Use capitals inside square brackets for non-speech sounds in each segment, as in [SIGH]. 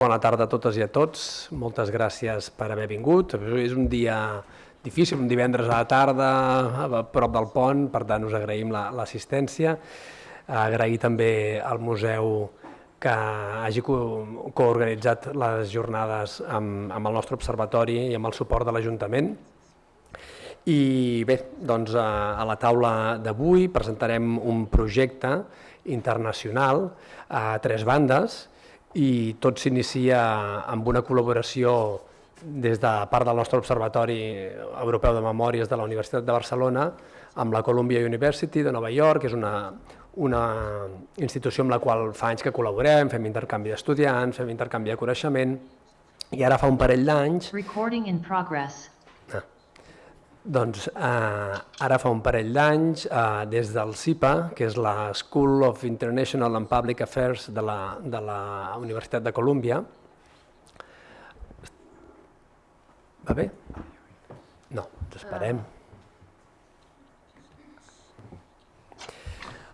Bona tarda a totes i a tots. Moltes gràcies per haver vingut. És un dia difícil, un divendres a la tarda, a prop del pont, per tant us agraïm l'assistència. Agrair també al museu que hagi coorganitzat les jornades amb, amb el nostre observatori i amb el suport de l'Ajuntament. I bé, doncs a la taula d'avui presentarem un projecte internacional a tres bandes, i tot s'inicia amb una col·laboració des de part del nostre Observatori Europeu de Memòries de la Universitat de Barcelona amb la Columbia University de Nova York, que és una, una institució amb la qual fa anys que col·laborem, fem intercanvi d'estudiants, fem intercanvi de coneixement, i ara fa un parell d'anys doncs eh, ara fa un parell d'anys, eh, des del CIPA, que és la School of International and Public Affairs de la, de la Universitat de Colúmbia. Va bé? No, ens esperem.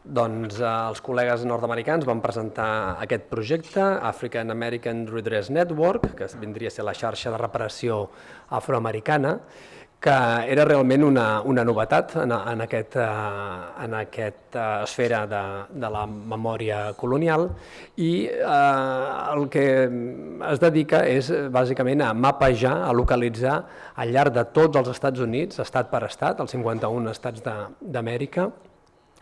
Doncs eh, els col·legues nord-americans van presentar aquest projecte, African American Redress Network, que vindria a ser la xarxa de reparació afroamericana, que era realment una, una novetat en, en, aquest, eh, en aquesta esfera de, de la memòria colonial i eh, el que es dedica és bàsicament a mapejar, a localitzar al llarg de tots els Estats Units, estat per estat, els 51 estats d'Amèrica,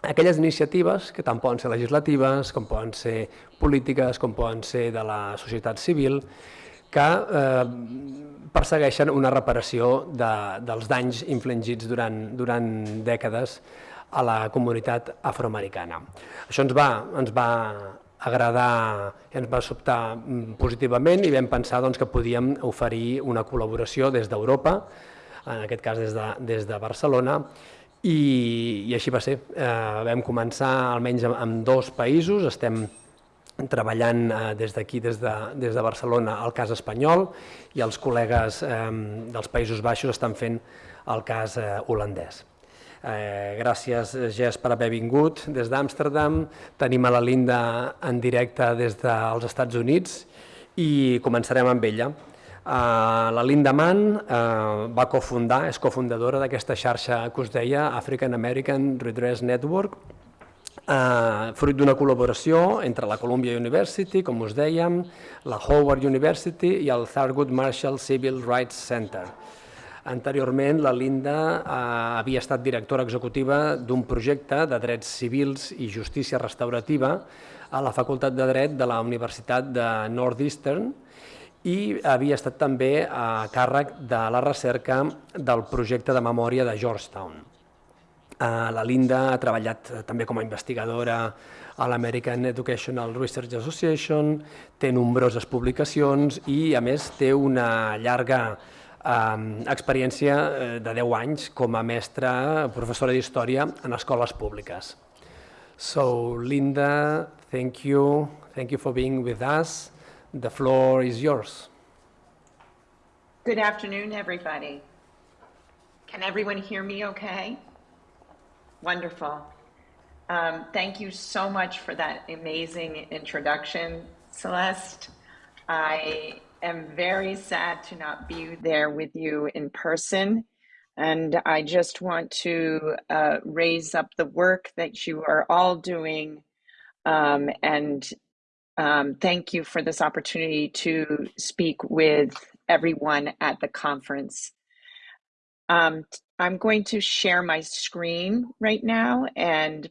aquelles iniciatives que tant poden ser legislatives, com poden ser polítiques, com poden ser de la societat civil, que eh, persegueixen una reparació de, dels danys infligits durant, durant dècades a la comunitat afroamericana. Això ens va, ens va agradar ens va sobtar mm, positivament i vam pensar doncs, que podíem oferir una col·laboració des d'Europa, en aquest cas des de, des de Barcelona, i, i així va ser. Eh, vam començar almenys amb, amb dos països, estem treballant eh, des d'aquí, des, de, des de Barcelona, el cas espanyol i els col·legues eh, dels Països Baixos estan fent el cas eh, holandès. Eh, gràcies, Gés, per haver vingut des d'Amsterdam. Tenim a la Linda en directe des dels Estats Units i començarem amb ella. Uh, la Linda Mann uh, va cofundar, és cofundadora d'aquesta xarxa que us deia, African American Redress Network, eh, fruit d'una col·laboració entre la Columbia University, com us dèiem, la Howard University i el Thurgood Marshall Civil Rights Center. Anteriorment, la Linda eh, havia estat directora executiva d'un projecte de drets civils i justícia restaurativa a la Facultat de Dret de la Universitat de Northeastern i havia estat també a càrrec de la recerca del projecte de memòria de Georgetown. Eh, la Linda ha treballat eh, també com a investigadora a l'American Educational Research Association, té nombroses publicacions i, a més, té una llarga eh, experiència de 10 anys com a mestra, professora d'història en escoles públiques. So, Linda, thank you. Thank you for being with us. The floor is yours. Good afternoon, everybody. Can everyone hear me okay? Wonderful. Um, thank you so much for that amazing introduction, Celeste. I am very sad to not be there with you in person. And I just want to uh, raise up the work that you are all doing. Um, and um, thank you for this opportunity to speak with everyone at the conference. Um, I'm going to share my screen right now and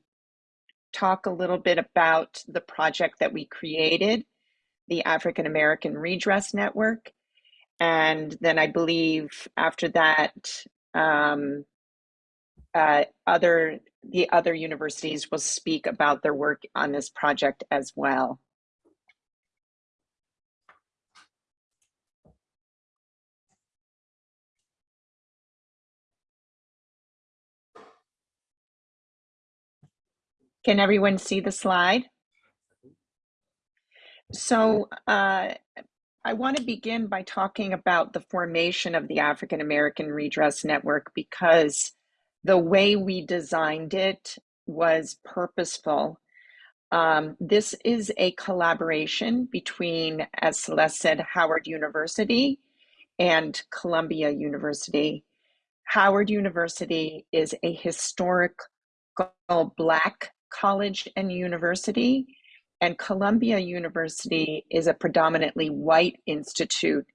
talk a little bit about the project that we created, the African American Redress Network. And then I believe after that, um, uh, other the other universities will speak about their work on this project as well. Can everyone see the slide? So uh, I want to begin by talking about the formation of the African American Redress Network because the way we designed it was purposeful. Um, this is a collaboration between, as Celeste said, Howard University and Columbia University. Howard University is a historic black college and university, and Columbia University is a predominantly white institute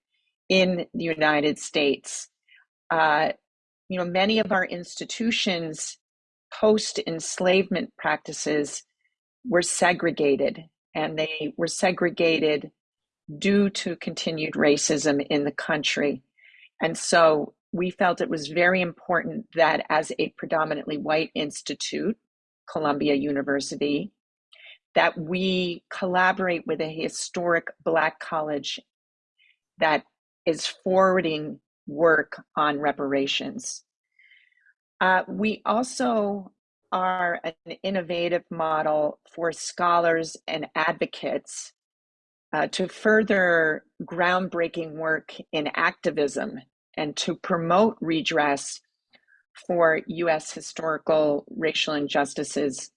in the United States. Uh, you know, many of our institutions post enslavement practices were segregated, and they were segregated due to continued racism in the country. And so we felt it was very important that as a predominantly white institute, Columbia University, that we collaborate with a historic Black college that is forwarding work on reparations. Uh, we also are an innovative model for scholars and advocates uh, to further groundbreaking work in activism and to promote redress for US historical racial injustices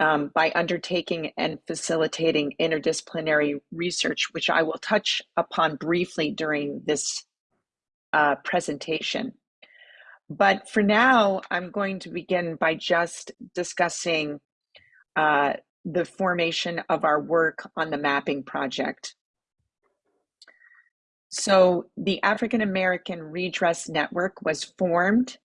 um, by undertaking and facilitating interdisciplinary research, which I will touch upon briefly during this uh, presentation. But for now, I'm going to begin by just discussing uh, the formation of our work on the mapping project. So the African American Redress Network was formed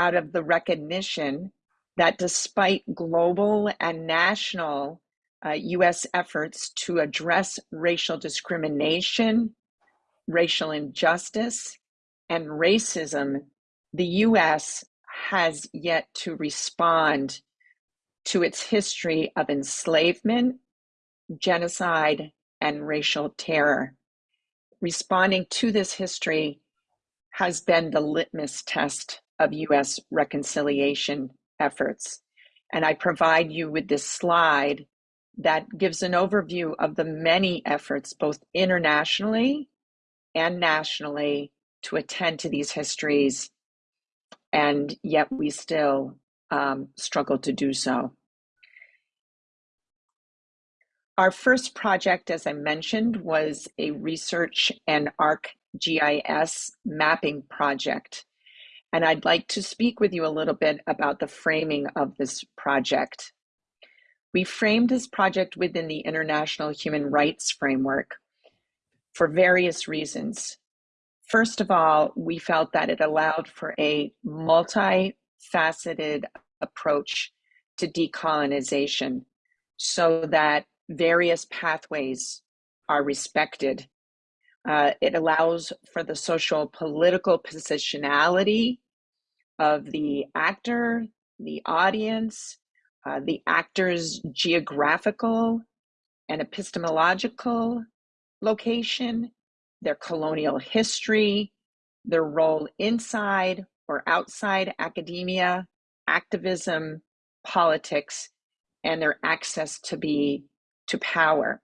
out of the recognition that despite global and national uh, US efforts to address racial discrimination, racial injustice, and racism, the US has yet to respond to its history of enslavement, genocide, and racial terror. Responding to this history has been the litmus test of US reconciliation efforts. And I provide you with this slide that gives an overview of the many efforts, both internationally and nationally, to attend to these histories. And yet we still um, struggle to do so. Our first project, as I mentioned, was a research and ArcGIS mapping project. And I'd like to speak with you a little bit about the framing of this project. We framed this project within the International Human Rights Framework for various reasons. First of all, we felt that it allowed for a multifaceted approach to decolonization so that various pathways are respected. Uh, it allows for the social political positionality of the actor, the audience, uh, the actor's geographical and epistemological location, their colonial history, their role inside or outside academia, activism, politics, and their access to be to power.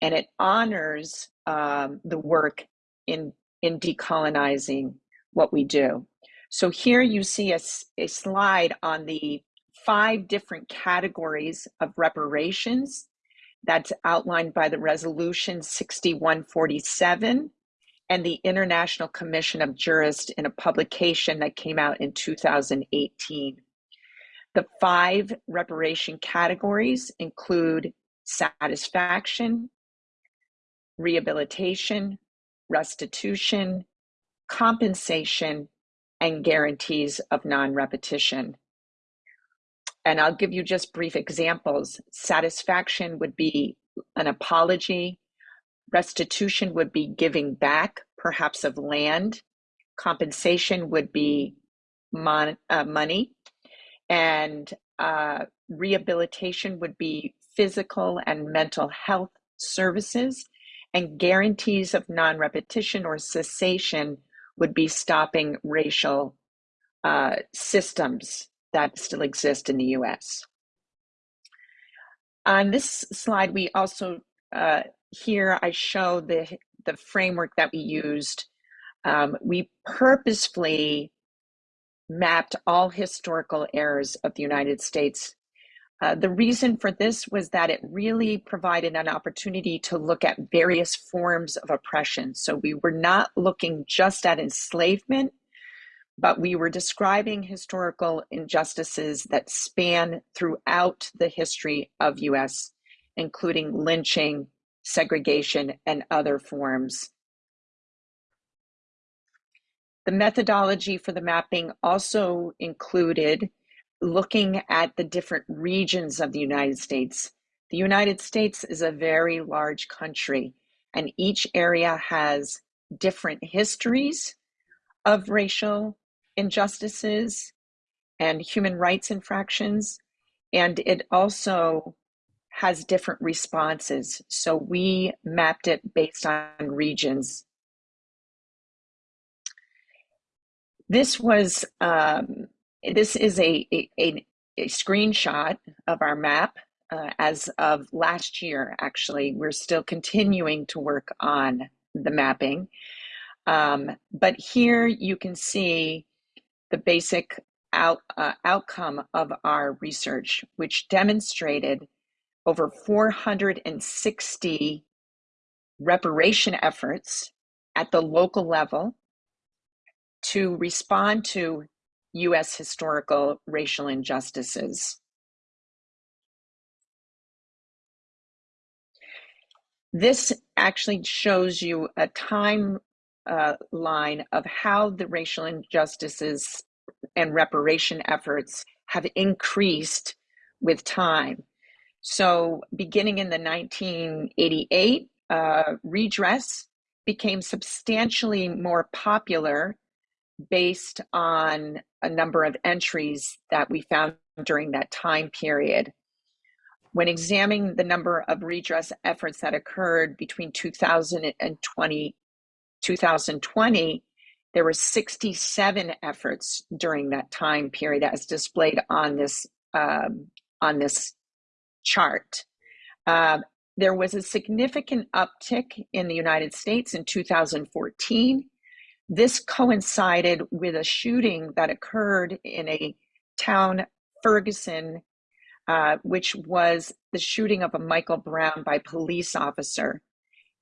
And it honors um, the work in, in decolonizing what we do. So here you see a, a slide on the five different categories of reparations that's outlined by the resolution 6147 and the International Commission of Jurists in a publication that came out in 2018. The five reparation categories include satisfaction, rehabilitation, restitution, compensation, and guarantees of non-repetition. And I'll give you just brief examples. Satisfaction would be an apology. Restitution would be giving back, perhaps of land. Compensation would be mon uh, money. And uh, rehabilitation would be physical and mental health services. And guarantees of non repetition or cessation would be stopping racial uh, systems that still exist in the US. On this slide, we also, uh, here I show the, the framework that we used. Um, we purposefully mapped all historical errors of the United States Uh, the reason for this was that it really provided an opportunity to look at various forms of oppression. So we were not looking just at enslavement, but we were describing historical injustices that span throughout the history of US, including lynching, segregation, and other forms. The methodology for the mapping also included looking at the different regions of the United States. The United States is a very large country, and each area has different histories of racial injustices and human rights infractions, and it also has different responses. So we mapped it based on regions. This was um, this is a, a, a, screenshot of our map uh, as of last year, actually. We're still continuing to work on the mapping. Um, but here you can see the basic out, uh, outcome of our research, which demonstrated over 460 reparation efforts at the local level to respond to US historical racial injustices. This actually shows you a time uh, line of how the racial injustices and reparation efforts have increased with time. So, beginning in the 1988, uh, redress became substantially more popular based on a number of entries that we found during that time period. When examining the number of redress efforts that occurred between 2000 and 2020, there were 67 efforts during that time period as displayed on this, um, on this chart. Uh, there was a significant uptick in the United States in 2014 this coincided with a shooting that occurred in a town, Ferguson, uh, which was the shooting of a Michael Brown by police officer.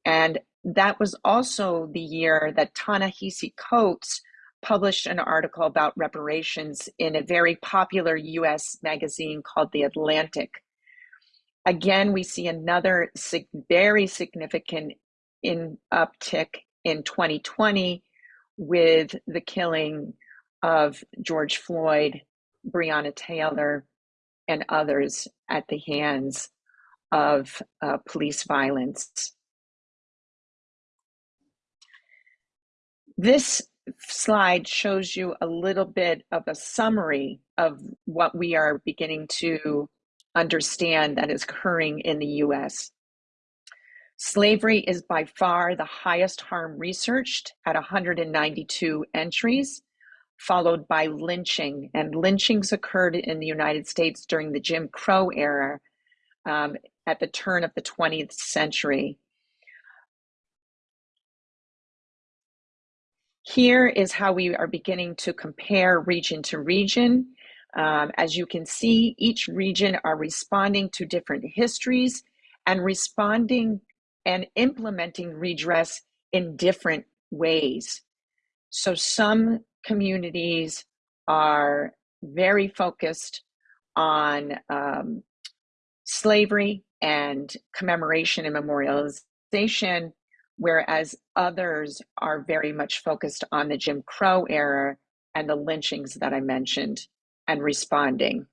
And that was also the year that Ta-Nehisi Coates published an article about reparations in a very popular US magazine called The Atlantic. Again, we see another sig- very significant in uptick in 2020 with the killing of George Floyd, Breonna Taylor, and others at the hands of uh, police violence. This slide shows you a little bit of a summary of what we are beginning to understand that is occurring in the US. Slavery is by far the highest harm researched at 192 entries, followed by lynching. And lynchings occurred in the United States during the Jim Crow era um, at the turn of the 20th century. Here is how we are beginning to compare region to region. Um, as you can see, each region are responding to different histories and responding and implementing redress in different ways. So some communities are very focused on um, slavery and commemoration and memorialization, whereas others are very much focused on the Jim Crow era and the lynchings that I mentioned and responding.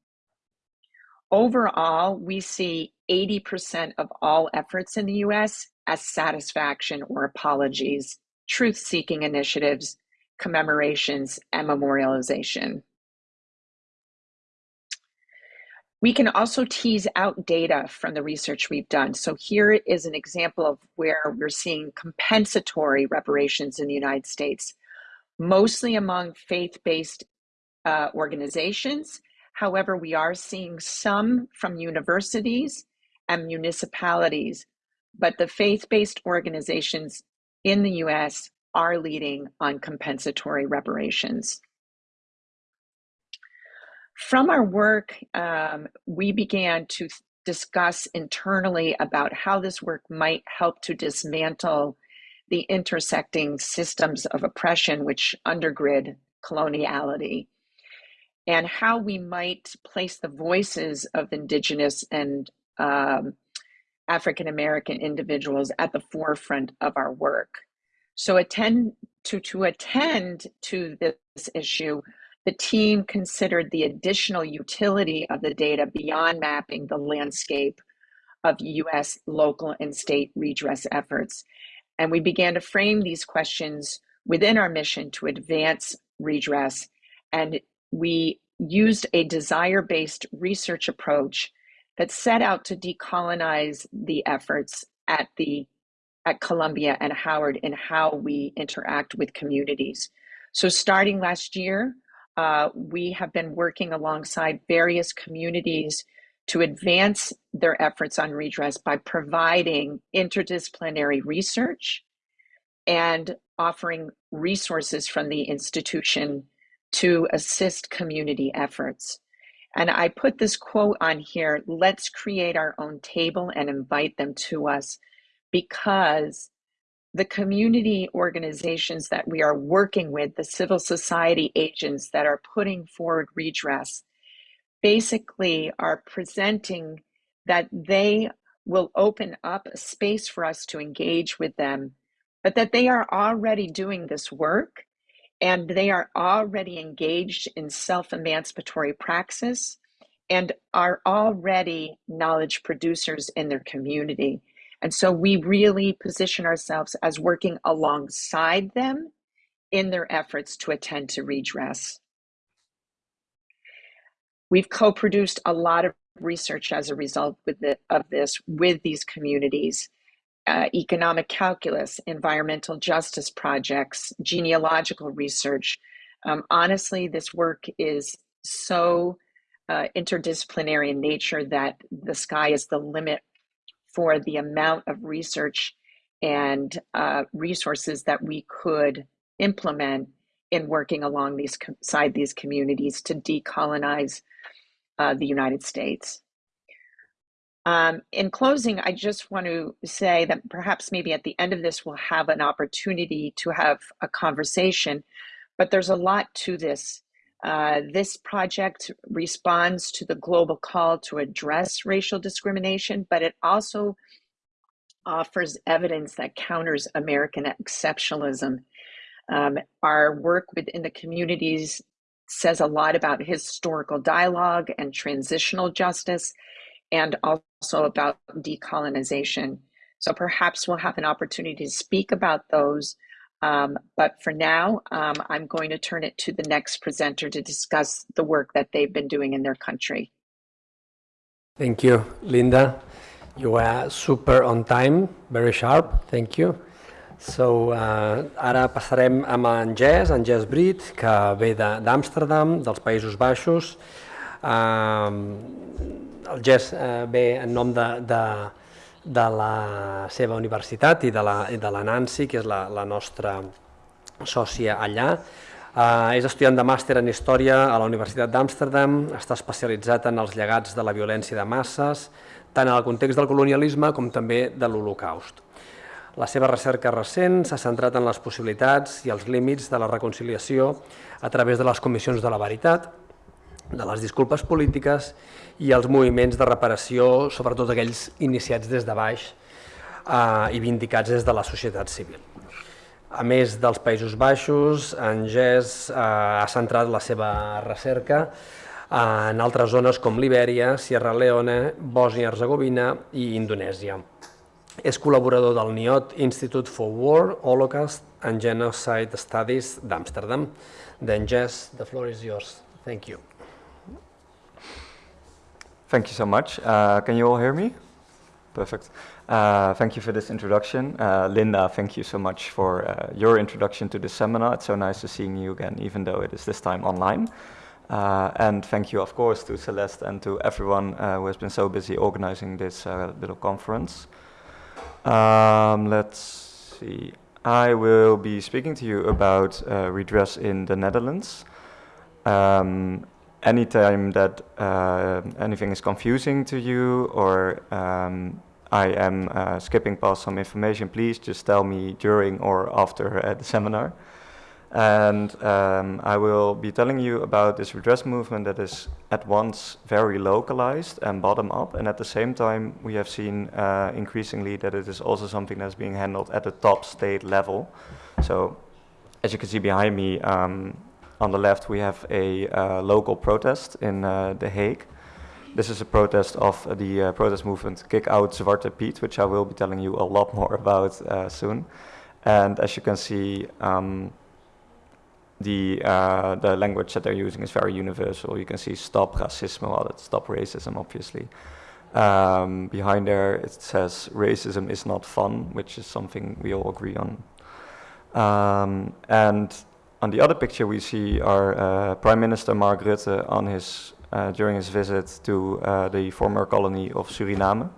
Overall, we see 80% of all efforts in the US as satisfaction or apologies, truth seeking initiatives, commemorations, and memorialization. We can also tease out data from the research we've done. So here is an example of where we're seeing compensatory reparations in the United States, mostly among faith-based uh, organizations. However, we are seeing some from universities and municipalities, but the faith-based organizations in the US are leading on compensatory reparations. from our work, um, we began to discuss internally about how this work might help to dismantle the intersecting systems of oppression which undergird coloniality and how we might place the voices of indigenous and um, African American individuals at the forefront of our work. So attend to, to attend to this issue, the team considered the additional utility of the data beyond mapping the landscape of US local and state redress efforts. And we began to frame these questions within our mission to advance redress. And we used a desire based research approach that set out to decolonize the efforts at the at Columbia and Howard in how we interact with communities. So starting last year, uh, we have been working alongside various communities to advance their efforts on redress by providing interdisciplinary research and offering resources from the institution to assist community efforts. And I put this quote on here let's create our own table and invite them to us because the community organizations that we are working with, the civil society agents that are putting forward redress, basically are presenting that they will open up a space for us to engage with them, but that they are already doing this work and they are already engaged in self emancipatory praxis and are already knowledge producers in their community. And so we really position ourselves as working alongside them in their efforts to attend to redress. We've co produced a lot of research as a result the, of this with these communities. Uh, economic calculus, environmental justice projects, genealogical research. Um, honestly, this work is so uh, interdisciplinary in nature that the sky is the limit for the amount of research and uh, resources that we could implement in working along these side these communities to decolonize uh, the United States. Um, in closing, I just want to say that perhaps maybe at the end of this we'll have an opportunity to have a conversation, but there's a lot to this. Uh, this project responds to the global call to address racial discrimination, but it also offers evidence that counters American exceptionalism. Um, our work within the communities says a lot about historical dialogue and transitional justice, and also about decolonization. So perhaps we'll have an opportunity to speak about those um, but for now, um, I'm going to turn it to the next presenter to discuss the work that they've been doing in their country. Thank you, Linda. You were super on time, very sharp. Thank you. So, uh, ara passarem amb en Jess, en Brit, que ve d'Amsterdam, de, dels Països Baixos. Uh, el Jess uh, ve en nom de, de, de la seva universitat i de la, i de la Nancy, que és la, la nostra sòcia allà. Uh, és estudiant de màster en Història a la Universitat d'Amsterdam, està especialitzat en els llegats de la violència de masses, tant en el context del colonialisme com també de l'Holocaust. La seva recerca recent s'ha centrat en les possibilitats i els límits de la reconciliació a través de les comissions de la veritat, de les disculpes polítiques i els moviments de reparació, sobretot aquells iniciats des de baix eh, i vindicats des de la societat civil. A més dels Països Baixos, en GES eh, ha centrat la seva recerca en altres zones com Libèria, Sierra Leone, Bòsnia-Herzegovina i Indonèsia. És col·laborador del NIOT Institute for War, Holocaust and Genocide Studies d'Amsterdam. Then Jess, the floor is yours. Thank you. Thank you so much. Uh, can you all hear me? Perfect. Uh, thank you for this introduction. Uh, Linda, thank you so much for uh, your introduction to this seminar. It's so nice to seeing you again, even though it is this time online. Uh, and thank you, of course, to Celeste and to everyone uh, who has been so busy organizing this little conference. Um, let's see. I will be speaking to you about redress in the Netherlands. Um, anytime that uh, anything is confusing to you or um, I am uh, skipping past some information, please just tell me during or after [LAUGHS] uh, the seminar. And um, I will be telling you about this redress movement that is at once very localized and bottom up. And at the same time, we have seen uh, increasingly that it is also something that's being handled at the top state level. So as you can see behind me, um, on the left, we have a uh, local protest in uh, The Hague. This is a protest of the uh, protest movement Kick Out Zwarte Piet, which I will be telling you a lot [LAUGHS] more about uh, soon. And as you can see, um, the, uh, the language that they're using is very universal. You can see stop racism, well, that's stop racism, obviously. Um, behind there, it says racism is not fun, which is something we all agree on. Um, and on the other picture, we see our uh, Prime Minister Mark Rutte on his, uh, during his visit to uh, the former colony of Suriname.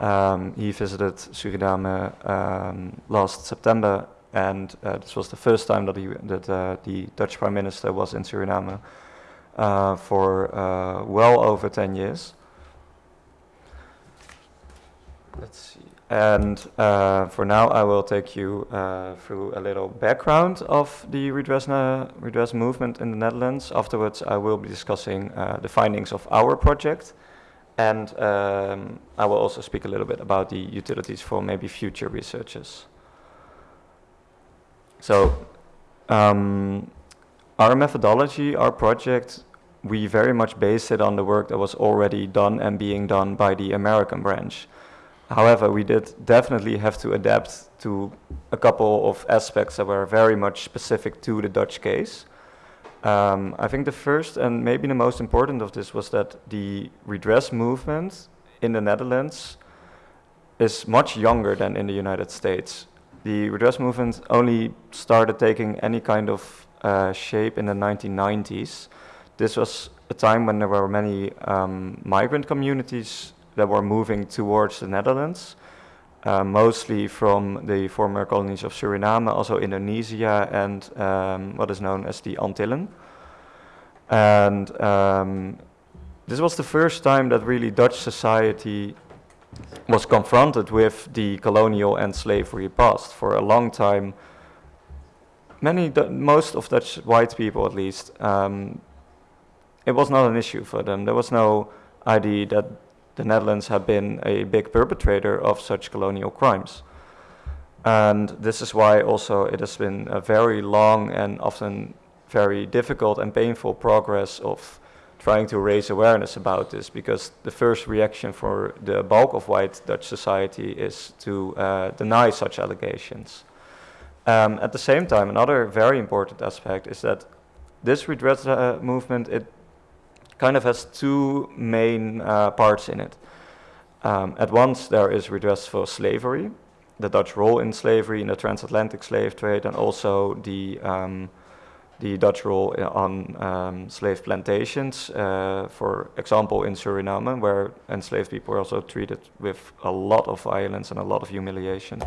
Um, he visited Suriname um, last September and this was the first time that, he, that the Dutch Prime Minister was in Suriname for well over 10 years. Let's see. And uh, for now, I will take you uh, through a little background of the redress, redress movement in the Netherlands. Afterwards, I will be discussing the findings of our project. And um, I will also speak a little bit about the utilities for maybe future researchers. So um, our methodology, our project, we very much base it on the work that was already done and being done by the American branch. However, we did definitely have to adapt to a couple of aspects that were very much specific to the Dutch case. Um, I think the first and maybe the most important of this was that the redress movement in the Netherlands is much younger than in the United States the redress movement only started taking any kind of uh, shape in the 1990s. This was a time when there were many um, migrant communities that were moving towards the Netherlands, uh, mostly from the former colonies of Suriname, also Indonesia, and um, what is known as the Antillen. And um, this was the first time that really Dutch society was confronted with the colonial and slavery past for a long time. Many, most of Dutch white people at least, um, it was not an issue for them. There was no idea that the Netherlands have been a big perpetrator of such colonial crimes. And this is why also it has been a very long and often very difficult and painful progress of trying to raise awareness about this because the first reaction for the bulk of white Dutch society is to uh, deny such allegations. Um, at the same time, another very important aspect is that this redress uh, movement, it kind of has two main uh, parts in it. Um, at once, there is redress for slavery, the Dutch role in slavery in the transatlantic slave trade, and also the um, the Dutch role on um, slave plantations, uh, for example, in Suriname, where enslaved people were also treated with a lot of violence and a lot of humiliation.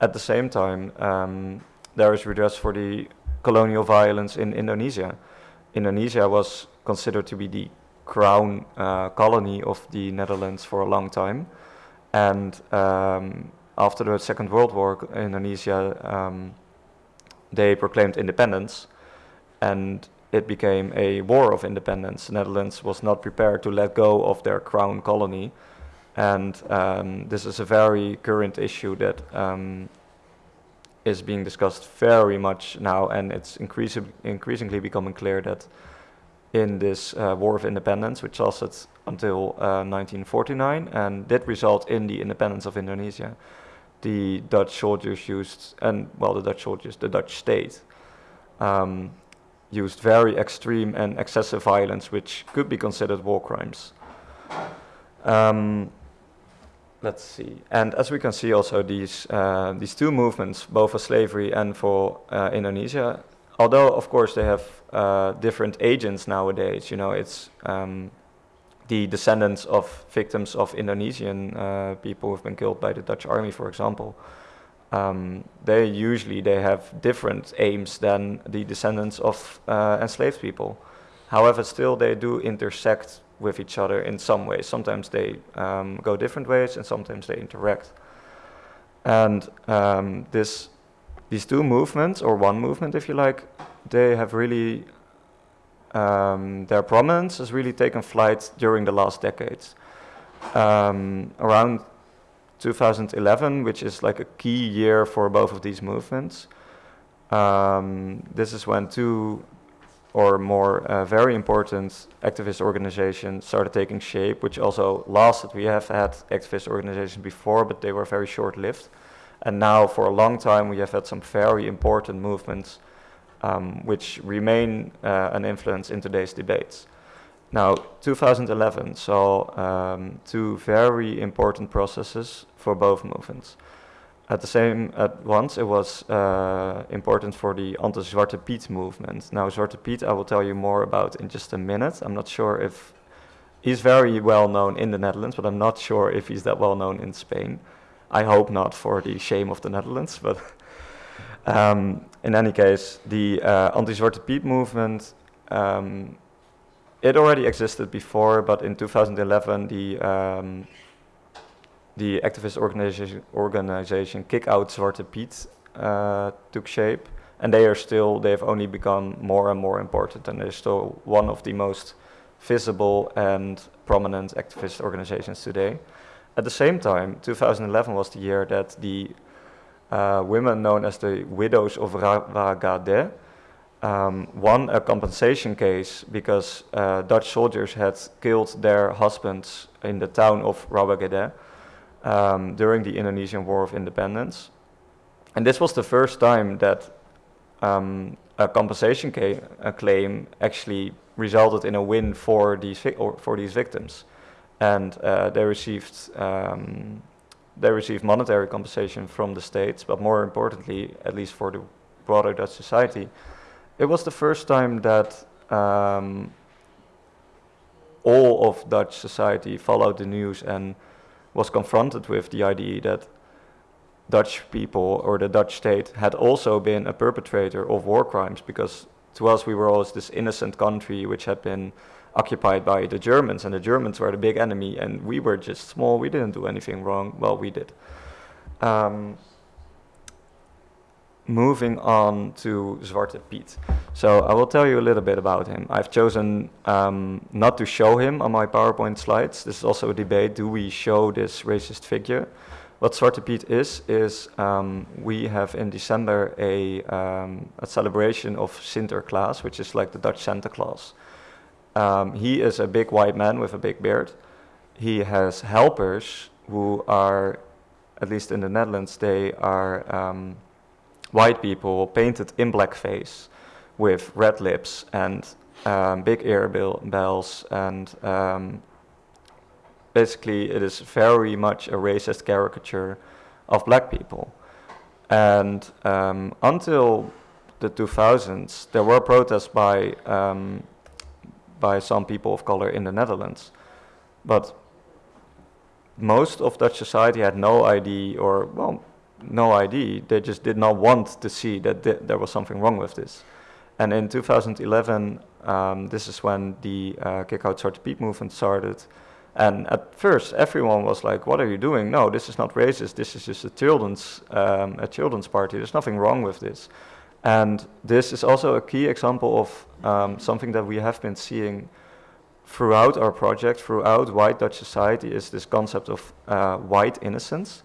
At the same time, um, there is redress for the colonial violence in Indonesia. Indonesia was considered to be the crown uh, colony of the Netherlands for a long time. And um, after the Second World War, Indonesia, um, they proclaimed independence and it became a war of independence. The Netherlands was not prepared to let go of their crown colony, and um, this is a very current issue that um, is being discussed very much now, and it's increasing, increasingly becoming clear that in this uh, war of independence, which lasted until uh, 1949 and did result in the independence of Indonesia, the Dutch soldiers used, and well, the Dutch soldiers, the Dutch state, um, used very extreme and excessive violence, which could be considered war crimes. Um, let's see. And as we can see also, these, uh, these two movements, both for slavery and for uh, Indonesia, although of course they have uh, different agents nowadays, you know, it's um, the descendants of victims of Indonesian uh, people who have been killed by the Dutch army, for example um, they usually they have different aims than the descendants of uh, enslaved people. However, still they do intersect with each other in some ways. Sometimes they um, go different ways and sometimes they interact. And um, this, these two movements, or one movement if you like, they have really, um, their prominence has really taken flight during the last decades. Um, around 2011, which is like a key year for both of these movements, um, this is when two or more uh, very important activist organizations started taking shape, which also lasted. We have had activist organizations before, but they were very short-lived. And now, for a long time, we have had some very important movements um, which remain uh, an influence in today's debates. Now, 2011 saw um, two very important processes for both movements. At the same at once, it was uh, important for the anti-Zwarte Piet movement. Now, Zwarte Piet, I will tell you more about in just a minute. I'm not sure if he's very well known in the Netherlands, but I'm not sure if he's that well known in Spain. I hope not for the shame of the Netherlands, but [LAUGHS] um, in any case, the uh, anti-Zwarte Piet movement, um, it already existed before, but in 2011, the um, the activist organization, organization Kick Out Zwarte Piet uh, took shape, and they are still, they have only become more and more important, and they're still one of the most visible and prominent activist organizations today. At the same time, 2011 was the year that the uh, women known as the Widows of Rawagede um, won a compensation case because uh, Dutch soldiers had killed their husbands in the town of Rawagede um, during the Indonesian War of Independence. And this was the first time that um, a compensation a claim actually resulted in a win for these, for these victims. And uh, they received um, they received monetary compensation from the states, but more importantly, at least for the broader Dutch society, it was the first time that um, all of Dutch society followed the news and was confronted with the idea that Dutch people or the Dutch state had also been a perpetrator of war crimes because to us we were always this innocent country which had been occupied by the Germans and the Germans were the big enemy and we were just small, we didn't do anything wrong, well we did. Um, moving on to Zwarte Piet. So I will tell you a little bit about him. I've chosen um, not to show him on my PowerPoint slides. This is also a debate, do we show this racist figure? What Zwarte Piet is, is um, we have in December a, um, a celebration of Sinterklaas, which is like the Dutch Santa Claus. Um, he is a big white man with a big beard. He has helpers who are, at least in the Netherlands, they are um, white people painted in blackface with red lips and um, big ear bells and um, basically it is very much a racist caricature of black people. And um, until the 2000s, there were protests by, um, by some people of color in the Netherlands. But most of Dutch society had no idea, or well, no ID. They just did not want to see that th there was something wrong with this. And in 2011, um, this is when the uh, Kick Out Zwarte Piet movement started. And at first, everyone was like, "What are you doing? No, this is not racist. This is just a children's um, a children's party. There's nothing wrong with this." And this is also a key example of um, something that we have been seeing throughout our project, throughout white Dutch society, is this concept of uh, white innocence.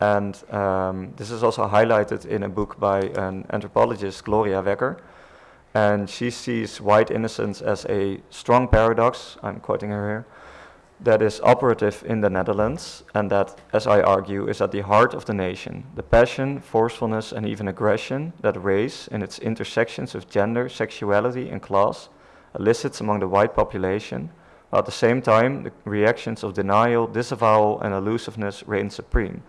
And um, this is also highlighted in a book by an anthropologist, Gloria Wekker. And she sees white innocence as a strong paradox, I'm quoting her here, that is operative in the Netherlands and that, as I argue, is at the heart of the nation. The passion, forcefulness, and even aggression that race, in its intersections of gender, sexuality, and class, elicits among the white population, while at the same time the reactions of denial, disavowal, and elusiveness reign supreme.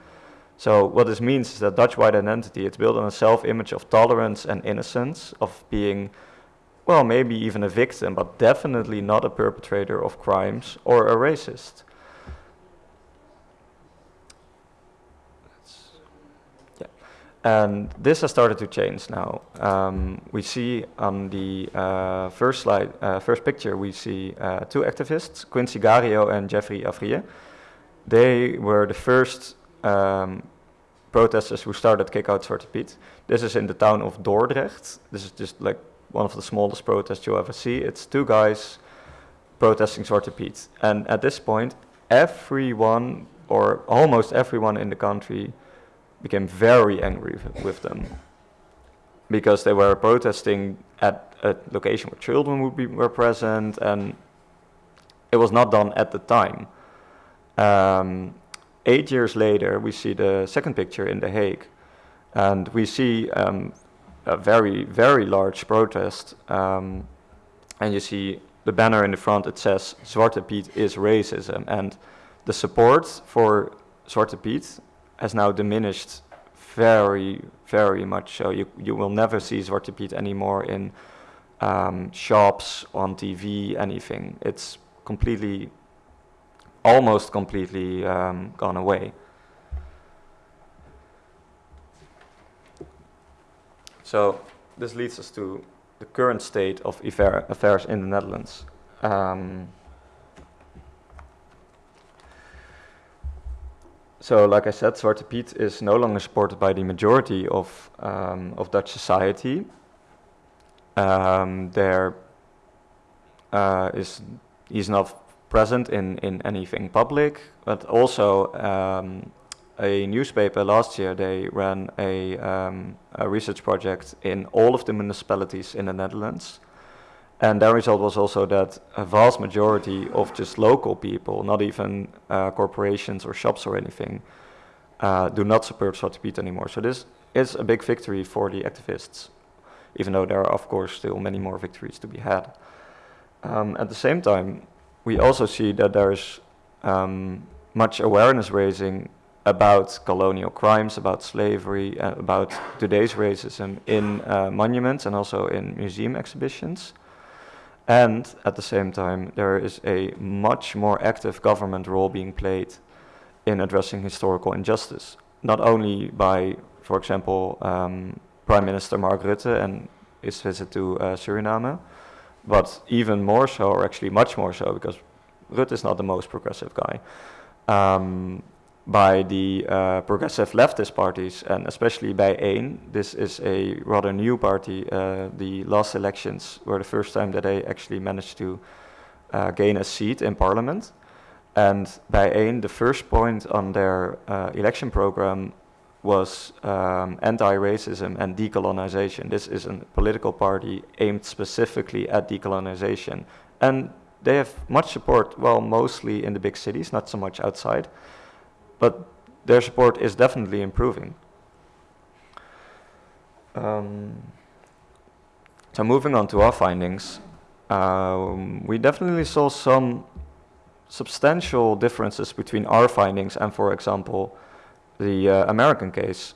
So what this means is that Dutch white identity, it's built on a self-image of tolerance and innocence, of being, well, maybe even a victim, but definitely not a perpetrator of crimes or a racist. And this has started to change now. Um, we see on the uh, first slide, uh, first picture, we see uh, two activists, Quinsy Gario and Jeffrey Avrier. They were the first um, protesters who started Kick Out Zwarte Piet. This is in the town of Dordrecht. This is just like one of the smallest protests you'll ever see. It's two guys protesting Zwarte Piet. And at this point, everyone, or almost everyone in the country, became very angry with them because they were protesting at a location where children would be were present and it was not done at the time. Um, eight years later, we see the second picture in The Hague, and we see um, a very, very large protest, um, and you see the banner in the front, it says, Zwarte Piet is racism, and the support for Zwarte Piet has now diminished very, very much so. You, you will never see Zwarte Piet anymore in um, shops, on TV, anything. It's completely, almost completely um, gone away. So this leads us to the current state of affairs in the Netherlands. Um, so like I said, Zwarte Piet is no longer supported by the majority of, um, of Dutch society. Um, there uh, is, not present in, in anything public, but also um, a newspaper last year, they ran a, um, a research project in all of the municipalities in the Netherlands. And their result was also that a vast majority of just local people, not even uh, corporations or shops or anything, uh, do not support Zwarte anymore. So this is a big victory for the activists, even though there are, of course, still many more victories to be had. Um, at the same time, we also see that there's um, much awareness raising about colonial crimes, about slavery, uh, about today's racism in uh, monuments and also in museum exhibitions. And at the same time, there is a much more active government role being played in addressing historical injustice, not only by, for example, um, Prime Minister Mark Rutte and his visit to uh, Suriname, but even more so, or actually much more so, because Rutte is not the most progressive guy, um, by the uh, progressive leftist parties, and especially BIJ1. This is a rather new party. Uh, the last elections were the first time that they actually managed to uh, gain a seat in parliament. And BIJ1, the first point on their uh, election program was um, anti-racism and decolonization. This is a political party aimed specifically at decolonization. And they have much support, well, mostly in the big cities, not so much outside but their support is definitely improving. Um, so moving on to our findings, um, we definitely saw some substantial differences between our findings and, for example, the uh, American case.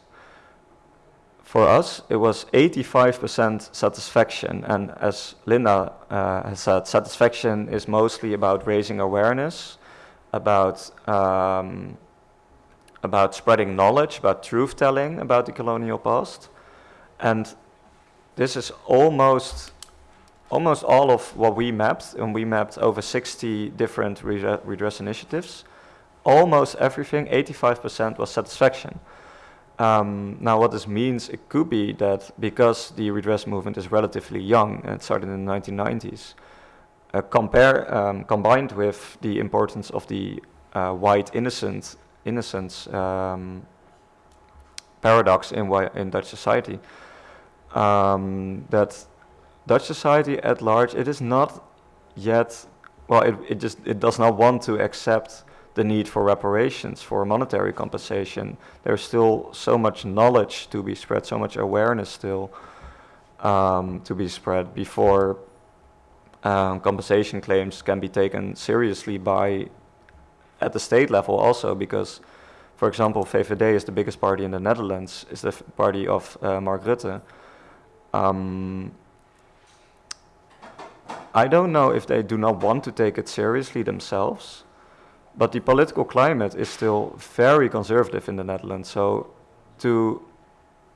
For us, it was 85% satisfaction, and as Linda uh, has said, satisfaction is mostly about raising awareness, about um, about spreading knowledge, about truth telling about the colonial past. And this is almost almost all of what we mapped, and we mapped over 60 different redress initiatives. Almost everything, 85% was satisfaction. Um, now what this means, it could be that because the redress movement is relatively young and it started in the 1990s, uh, compare, um, combined with the importance of the uh, white innocent innocence um, paradox in, in Dutch society. Um, that Dutch society at large, it is not yet, well, it, it just, it does not want to accept the need for reparations, for monetary compensation. There's still so much knowledge to be spread, so much awareness still um, to be spread before um, compensation claims can be taken seriously by at the state level also because, for example, VVD is the biggest party in the Netherlands, is the party of uh, Mark Rutte. Um, I don't know if they do not want to take it seriously themselves, but the political climate is still very conservative in the Netherlands. So to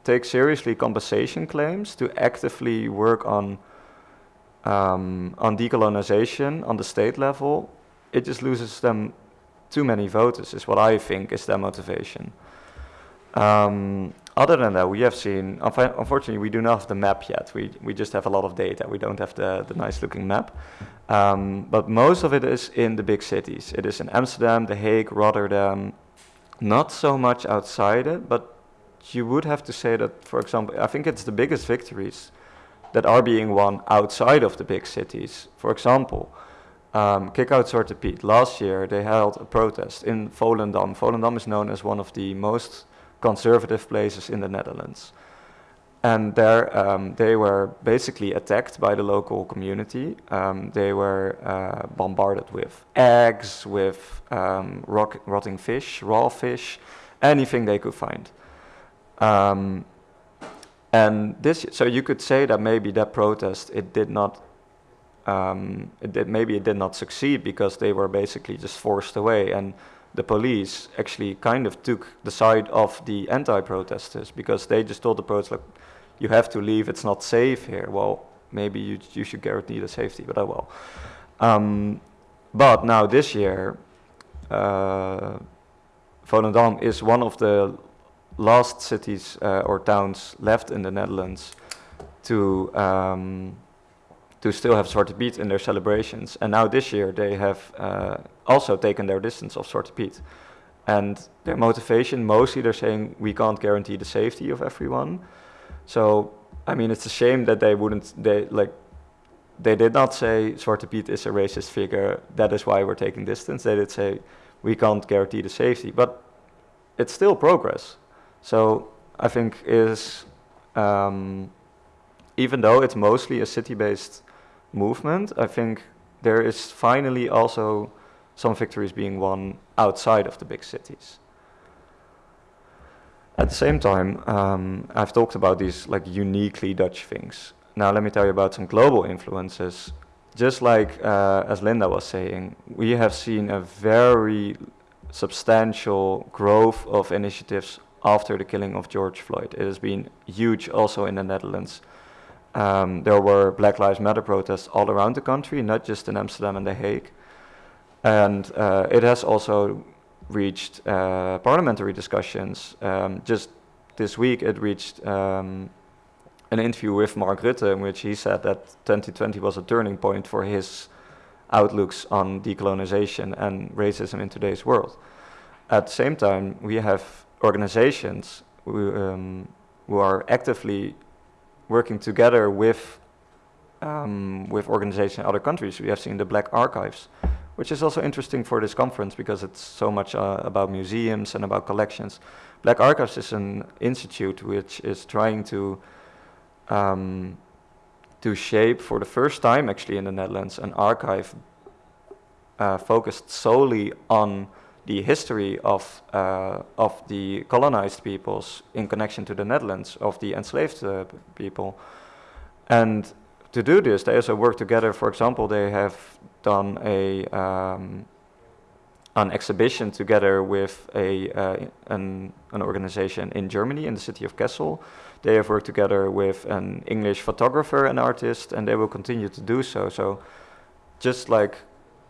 take seriously compensation claims, to actively work on um, on decolonization on the state level, it just loses them too many voters, is what I think is their motivation. Um, other than that, we have seen, unfortunately, we do not have the map yet. We, we just have a lot of data. We don't have the, the nice looking map. Um, but most of it is in the big cities. It is in Amsterdam, The Hague, Rotterdam, not so much outside it, but you would have to say that, for example, I think it's the biggest victories that are being won outside of the big cities. For example, um, Kick Out Zwarte Piet. Last year they held a protest in Volendam. Volendam is known as one of the most conservative places in the Netherlands. And there um, they were basically attacked by the local community. Um, they were uh, bombarded with eggs, with um, rotting fish, raw fish, anything they could find. Um, and this, so you could say that maybe that protest it did not, um, it did, maybe it did not succeed because they were basically just forced away, and the police actually kind of took the side of the anti-protesters because they just told the protesters, you have to leave, it's not safe here. Well, maybe you, you should guarantee the safety, but oh well. Um, but now this year, uh, Volendam is one of the last cities uh, or towns left in the Netherlands to um, to still have Zwarte Piet in their celebrations. And now this year they have uh, also taken their distance of Zwarte Piet. And their motivation, mostly they're saying we can't guarantee the safety of everyone. So, I mean, it's a shame that they wouldn't, they like, they did not say Zwarte Piet is a racist figure, that is why we're taking distance. They did say we can't guarantee the safety, but it's still progress. So I think is, um, even though it's mostly a city-based movement, I think there is finally also some victories being won outside of the big cities. At the same time, um, I've talked about these like uniquely Dutch things. Now let me tell you about some global influences. Just like uh, as Linda was saying, we have seen a very substantial growth of initiatives after the killing of George Floyd. It has been huge also in the Netherlands. Um, there were Black Lives Matter protests all around the country, not just in Amsterdam and The Hague. And uh, it has also reached uh, parliamentary discussions. Um, just this week it reached um, an interview with Mark Rutte in which he said that 2020 was a turning point for his outlooks on decolonization and racism in today's world. At the same time, we have organizations who, um, who are actively working together with um, with organizations in other countries. We have seen the Black Archives, which is also interesting for this conference because it's so much uh, about museums and about collections. Black Archives is an institute which is trying to um, to shape for the first time actually in the Netherlands an archive uh, focused solely on the history of uh, of the colonized peoples in connection to the Netherlands of the enslaved uh, people, and to do this, they also work together. For example, they have done a um, an exhibition together with a uh, an, an organization in Germany in the city of Kassel. They have worked together with an English photographer and artist, and they will continue to do so. So, just like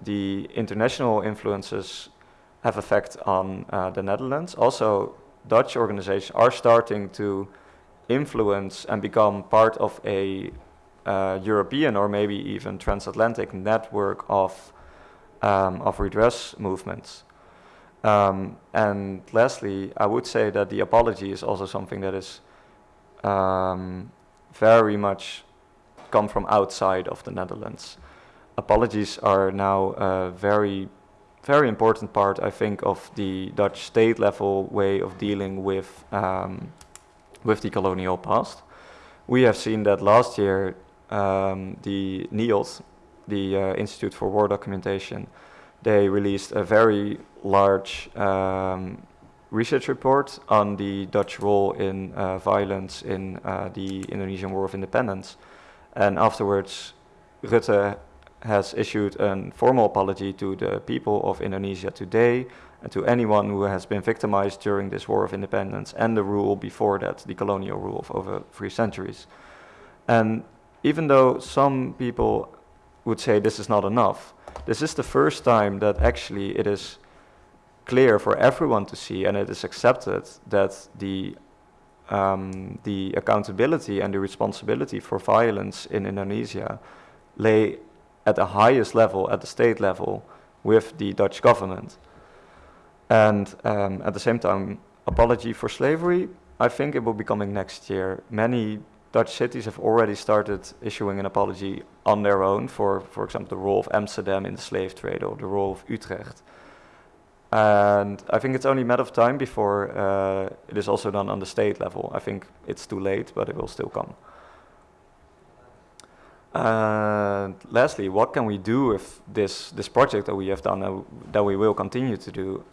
the international influences have effect on uh, the Netherlands, also Dutch organizations are starting to influence and become part of a uh, European or maybe even transatlantic network of, um, of redress movements. Um, and lastly, I would say that the apology is also something that is um, very much come from outside of the Netherlands. Apologies are now a very, very important part, I think, of the Dutch state level way of dealing with, um, with the colonial past. We have seen that last year um, the NIOD, the uh, Institute for War Documentation, they released a very large um, research report on the Dutch role in uh, violence in uh, the Indonesian War of Independence. And afterwards, Rutte has issued a formal apology to the people of Indonesia today and to anyone who has been victimized during this war of independence and the rule before that, the colonial rule of over three centuries. And even though some people would say this is not enough, this is the first time that actually it is clear for everyone to see and it is accepted that the um, the accountability and the responsibility for violence in Indonesia lay at the highest level, at the state level, with the Dutch government. And um, at the same time, apology for slavery, I think it will be coming next year. Many Dutch cities have already started issuing an apology on their own for, for example, the role of Amsterdam in the slave trade or the role of Utrecht. And I think it's only a matter of time before uh, it is also done on the state level. I think it's too late, but it will still come. And lastly, what can we do with this, this project that we have done and that we will continue to do?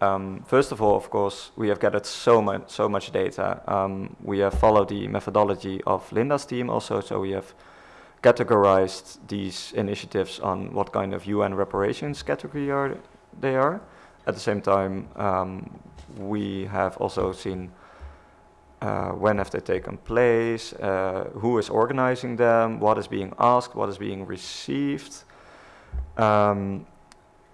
Um, first of all, of course, we have gathered so much, so much data. Um, we have followed the methodology of Linda's team also, so we have categorized these initiatives on what kind of UN reparations category are they are. At the same time, um, we have also seen uh, when have they taken place, uh, who is organizing them, what is being asked, what is being received. Um,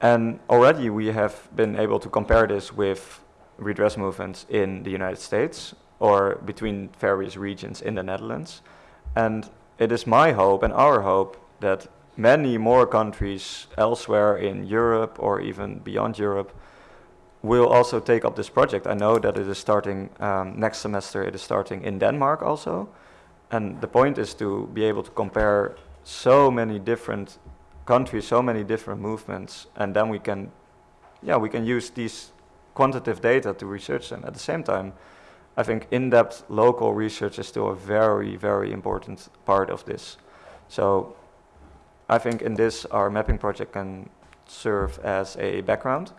and already we have been able to compare this with redress movements in the United States or between various regions in the Netherlands. And it is my hope and our hope that many more countries elsewhere in Europe or even beyond Europe will also take up this project. I know that it is starting um, next semester, it is starting in Denmark also. And the point is to be able to compare so many different countries, so many different movements, and then we can, yeah, we can use these quantitative data to research them. At the same time, I think in-depth local research is still a very, very important part of this. So I think in this, our mapping project can serve as a background.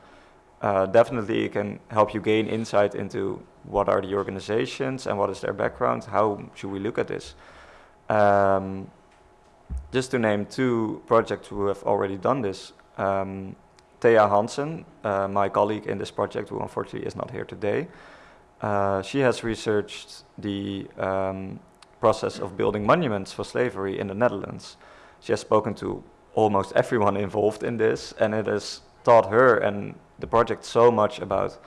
Uh, definitely it can help you gain insight into what are the organizations and what is their background, how should we look at this. Um, just to name two projects who have already done this, um, Thea Hansen, uh, my colleague in this project who unfortunately is not here today, uh, she has researched the um, process of building monuments for slavery in the Netherlands. She has spoken to almost everyone involved in this and it has taught her and the project so much about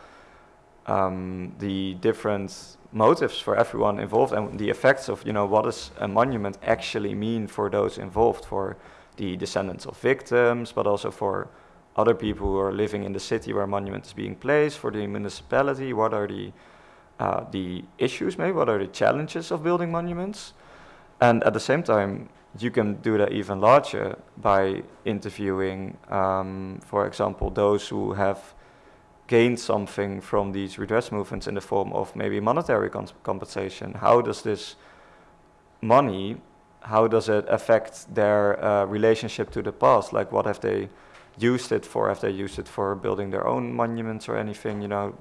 um, the different motives for everyone involved and the effects of, you know, what does a monument actually mean for those involved, for the descendants of victims, but also for other people who are living in the city where a monument is being placed, for the municipality, what are the, uh, the issues maybe, what are the challenges of building monuments. And at the same time, you can do that even larger by interviewing, um, for example, those who have gained something from these redress movements in the form of maybe monetary compensation. How does this money, how does it affect their uh, relationship to the past? Like what have they used it for? Have they used it for building their own monuments or anything? You know,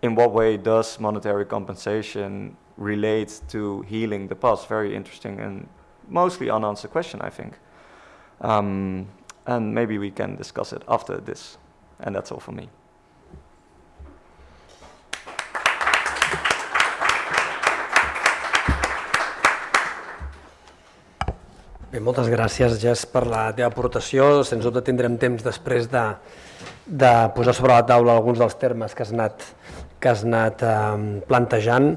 in what way does monetary compensation relate to healing the past? Very interesting and mostly unanswered question, I think. Um, and maybe we can discuss it after this. And that's all for me. Bé, moltes gràcies, Jess, per la teva aportació. Sens dubte tindrem temps després de, de posar sobre la taula alguns dels termes que has anat, que has anat eh, plantejant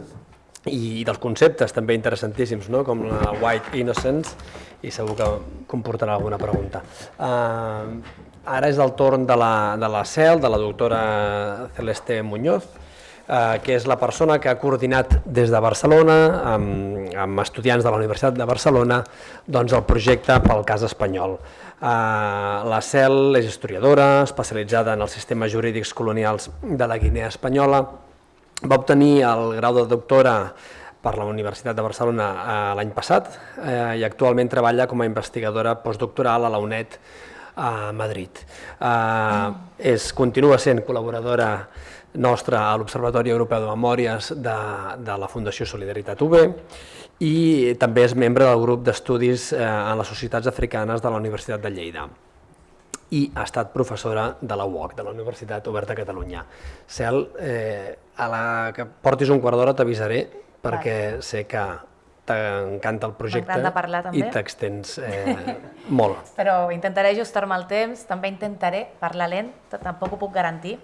i dels conceptes també interessantíssims, no? com la white innocence, i segur que comportarà alguna pregunta. Uh, Ara és el torn de la, de la CEL, de la doctora Celeste Muñoz, eh, que és la persona que ha coordinat des de Barcelona, amb, amb estudiants de la Universitat de Barcelona, doncs el projecte pel cas espanyol. Eh, la CEL és historiadora, especialitzada en els sistemes jurídics colonials de la Guinea Espanyola, va obtenir el grau de doctora per la Universitat de Barcelona eh, l'any passat eh, i actualment treballa com a investigadora postdoctoral a la UNED a Madrid. Uh, és, continua sent col·laboradora nostra a l'Observatori Europeu de Memòries de, de la Fundació Solidaritat UB i també és membre del grup d'estudis eh, en les societats africanes de la Universitat de Lleida. i ha estat professora de la UOC, de la Universitat Oberta de Catalunya. Cel, eh, a la que portis un quart d'hora t'avisaré perquè sé que t'encanta el projecte parlar, també. i t'extens eh, molt. [LAUGHS] Però intentaré ajustar-me al temps, també intentaré parlar lent, tampoc ho puc garantir.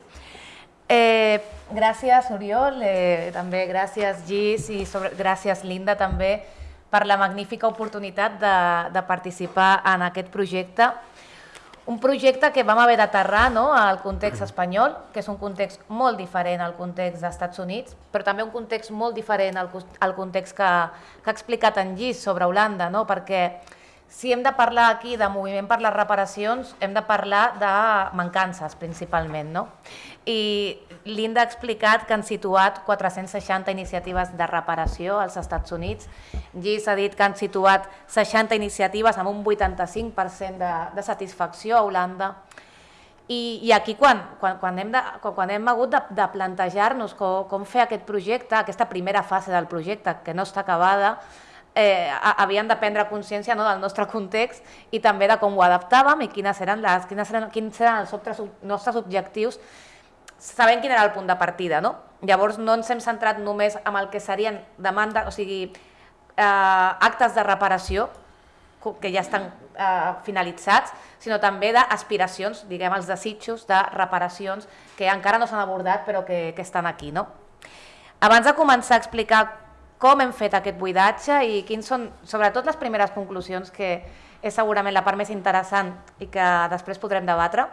Eh, gràcies, Oriol, eh, també gràcies, Gis, i sobre, gràcies, Linda, també, per la magnífica oportunitat de, de participar en aquest projecte. Un projecte que vam haver d'aterrar no, al context espanyol, que és un context molt diferent al context dels Estats Units, però també un context molt diferent al, al context que, que ha explicat en Gis sobre Holanda, no? perquè si hem de parlar aquí de moviment per les reparacions, hem de parlar de mancances principalment. No? I Linda ha explicat que han situat 460 iniciatives de reparació als Estats Units. Gis ha dit que han situat 60 iniciatives amb un 85% de, de satisfacció a Holanda. I, i aquí quan, quan, quan, hem, de, quan, quan hem hagut de, de plantejar-nos com, com fer aquest projecte, aquesta primera fase del projecte que no està acabada, eh, ha- havíem de prendre consciència no, del nostre context i també de com ho adaptàvem i quines eren, les, quines eren, quins eren els nostres objectius sabent quin era el punt de partida. No? Llavors no ens hem centrat només en el que serien demanda, o sigui, eh, actes de reparació, que ja estan eh, finalitzats, sinó també d'aspiracions, diguem, els desitjos de reparacions que encara no s'han abordat però que, que estan aquí. No? Abans de començar a explicar com hem fet aquest buidatge i quins són, sobretot, les primeres conclusions, que és segurament la part més interessant i que després podrem debatre,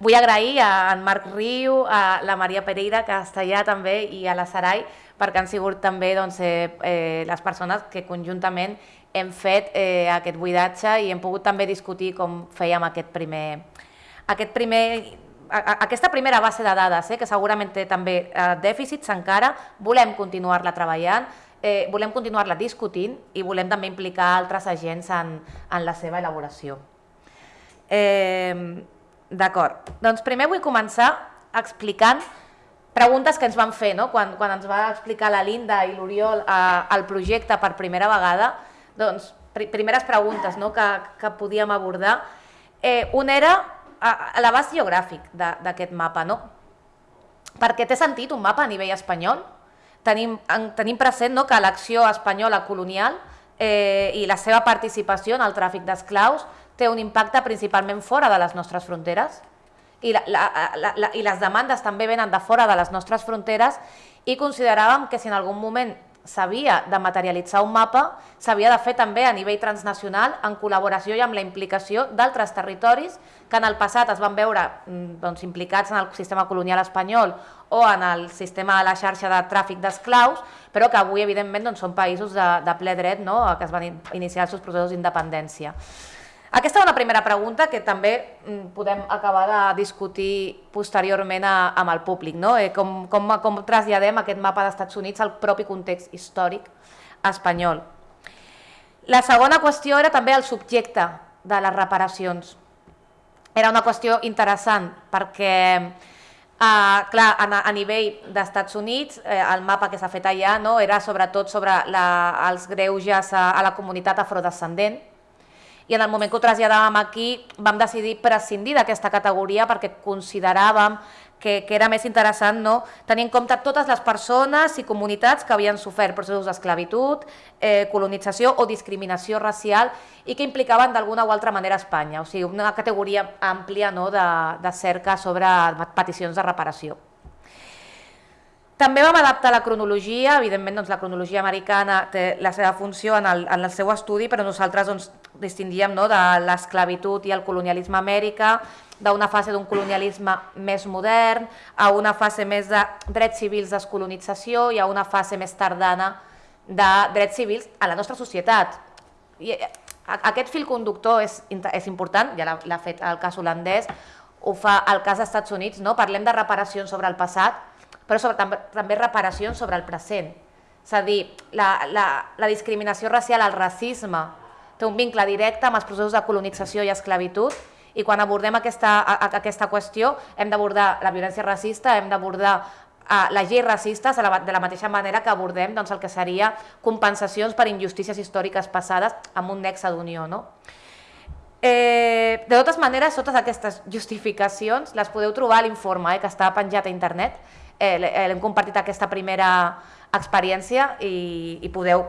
Vull agrair a en Marc Riu, a la Maria Pereira, que està allà també, i a la Sarai, perquè han sigut també doncs, eh, eh, les persones que conjuntament hem fet eh, aquest buidatge i hem pogut també discutir com fèiem aquest primer, aquest primer a- aquesta primera base de dades, eh, que segurament té també eh, dèficits encara, volem continuar-la treballant, eh, volem continuar-la discutint i volem també implicar altres agents en, en la seva elaboració. Eh, D'acord. Doncs primer vull començar explicant preguntes que ens van fer no? quan, quan ens va explicar la Linda i l'Oriol eh, el projecte per primera vegada. Doncs, pri primeres preguntes no? que, que podíem abordar. Eh, un era a l'abast geogràfic d'aquest mapa. No? Perquè té sentit un mapa a nivell espanyol? Tenim, en, tenim present no, que l'acció espanyola colonial eh, i la seva participació en el tràfic d'esclaus té un impacte principalment fora de les nostres fronteres i, la, la, la, la, i les demandes també venen de fora de les nostres fronteres i consideràvem que si en algun moment s'havia de materialitzar un mapa, s'havia de fer també a nivell transnacional en col·laboració i amb la implicació d'altres territoris que en el passat es van veure mm, doncs, implicats en el sistema colonial espanyol o en el sistema de la xarxa de tràfic d'esclaus, però que avui evidentment doncs, són països de, de ple dret no? que es van in- iniciar els seus processos d'independència. Aquesta era una primera pregunta que també mm, podem acabar de discutir posteriorment a, amb el públic, no? eh, com, com, com traslladem aquest mapa dels Estats Units al propi context històric espanyol. La segona qüestió era també el subjecte de les reparacions. Era una qüestió interessant perquè, eh, clar, a, a nivell d'Estats Units, eh, el mapa que s'ha fet allà no, era sobretot sobre la, els greuges a, a la comunitat afrodescendent, i en el moment que ho traslladàvem aquí vam decidir prescindir d'aquesta categoria perquè consideràvem que, que era més interessant no? tenir en compte totes les persones i comunitats que havien sofert processos d'esclavitud, eh, colonització o discriminació racial i que implicaven d'alguna o altra manera Espanya, o sigui, una categoria àmplia no? de, de cerca sobre peticions de reparació. També vam adaptar la cronologia, evidentment doncs, la cronologia americana té la seva funció en el, en el seu estudi, però nosaltres doncs, distingíem no, de l'esclavitud i el colonialisme Amèrica, d'una fase d'un colonialisme més modern, a una fase més de drets civils descolonització i a una fase més tardana de drets civils a la nostra societat. I eh, aquest fil conductor és, és important, ja l'ha fet el cas holandès, ho fa el cas dels Estats Units, no? parlem de reparacions sobre el passat, però sobre, també, també reparacions sobre el present. És a dir, la, la, la discriminació racial, el racisme, té un vincle directe amb els processos de colonització i esclavitud i quan abordem aquesta, a, a, aquesta qüestió hem d'abordar la violència racista, hem d'abordar a les lleis racistes de la, de la mateixa manera que abordem doncs, el que seria compensacions per injustícies històriques passades amb un nexe d'unió. No? Eh, de totes maneres, totes aquestes justificacions les podeu trobar a l'informe eh, que està penjat a internet. Eh, L'hem compartit aquesta primera experiència i, i podeu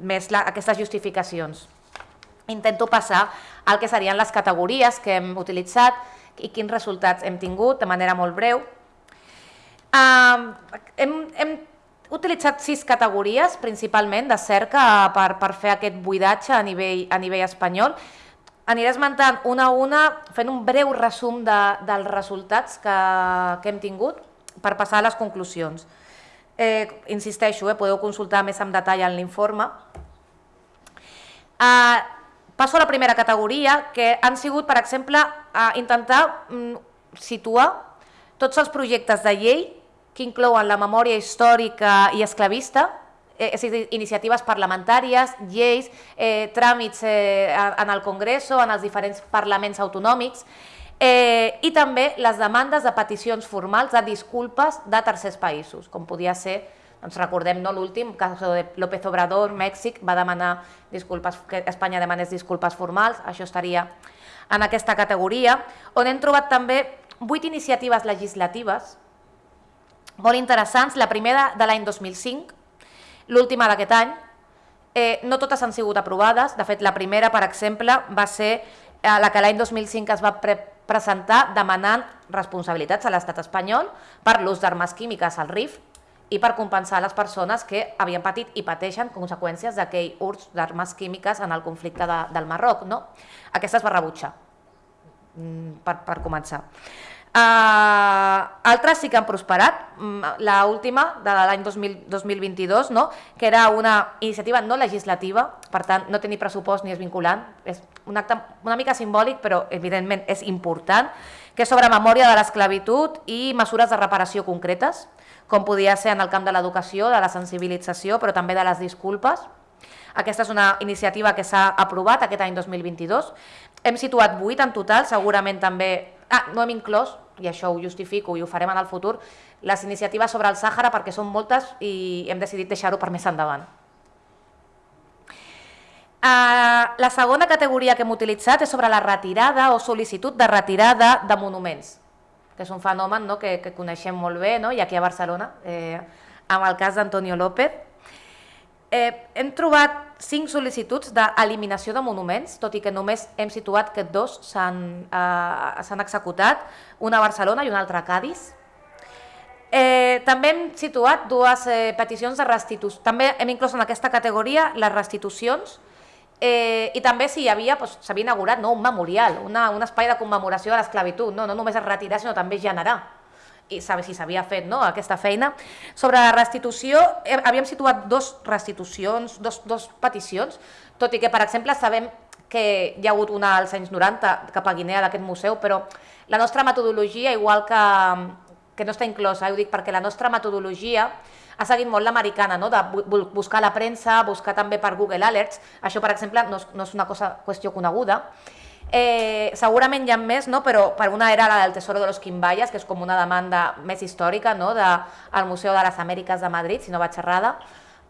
més la, aquestes justificacions. Intento passar al que serien les categories que hem utilitzat i quins resultats hem tingut de manera molt breu. Uh, hem, hem utilitzat sis categories, principalment de cerca, per, per fer aquest buidatge a nivell, a nivell espanyol. Aniré esmentant una a una, fent un breu resum de, dels resultats que, que hem tingut per passar a les conclusions. Eh, insisteixo, eh, podeu consultar més en detall en l'informe. Eh, passo a la primera categoria, que han sigut, per exemple, a intentar mm, situar tots els projectes de llei que inclouen la memòria històrica i esclavista, eh, és a dir, iniciatives parlamentàries, lleis, eh, tràmits eh, en el Congrés o en els diferents parlaments autonòmics, eh, i també les demandes de peticions formals de disculpes de tercers països, com podia ser doncs recordem no, l'últim cas de López Obrador, Mèxic, va demanar disculpes, que Espanya demanés disculpes formals, això estaria en aquesta categoria, on hem trobat també vuit iniciatives legislatives molt interessants, la primera de l'any 2005, l'última d'aquest any, eh, no totes han sigut aprovades, de fet la primera, per exemple, va ser eh, la que l'any 2005 es va pre presentar demanant responsabilitats a l'estat espanyol per l'ús d'armes químiques al RIF i per compensar les persones que havien patit i pateixen conseqüències d'aquell ús d'armes químiques en el conflicte de, del Marroc. No? Aquesta es va rebutjar, mm, per, per començar. Uh, altres sí que han prosperat, mm, la última de l'any 2022, no? que era una iniciativa no legislativa, per tant no té ni pressupost ni és vinculant, és un acte una mica simbòlic però evidentment és important, que és sobre memòria de l'esclavitud i mesures de reparació concretes, com podia ser en el camp de l'educació, de la sensibilització, però també de les disculpes. Aquesta és una iniciativa que s'ha aprovat aquest any 2022. Hem situat 8 en total, segurament també... Ah, no hem inclòs, i això ho justifico i ho farem en el futur, les iniciatives sobre el Sàhara perquè són moltes i hem decidit deixar-ho per més endavant. Uh, la segona categoria que hem utilitzat és sobre la retirada o sol·licitud de retirada de monuments, que és un fenomen no, que, que coneixem molt bé, no? i aquí a Barcelona, eh, amb el cas d'Antonio López. Eh, hem trobat cinc sol·licituds d'eliminació de monuments, tot i que només hem situat que dos s'han eh, executat, una a Barcelona i una altra a Cádiz. Eh, també hem situat dues eh, peticions de restitució. També hem inclòs en aquesta categoria les restitucions eh, i també si hi havia, doncs, inaugurat no, un memorial, una, un espai de commemoració de l'esclavitud, no, no només es retirar sinó també generar i saber si s'havia fet no, aquesta feina. Sobre la restitució, havíem situat dos restitucions, dos, dos peticions, tot i que, per exemple, sabem que hi ha hagut una als anys 90 cap a Guinea d'aquest museu, però la nostra metodologia, igual que, que no està inclosa, eh, ho dic perquè la nostra metodologia ha seguit molt l'americana, no? de buscar la premsa, buscar també per Google Alerts, això per exemple no és, no és una cosa, qüestió coneguda, Eh, segurament hi ha més, no? però per una era la del Tesoro de los Quimbayas, que és com una demanda més històrica no? de, Museu de les Amèriques de Madrid, si no vaig errada.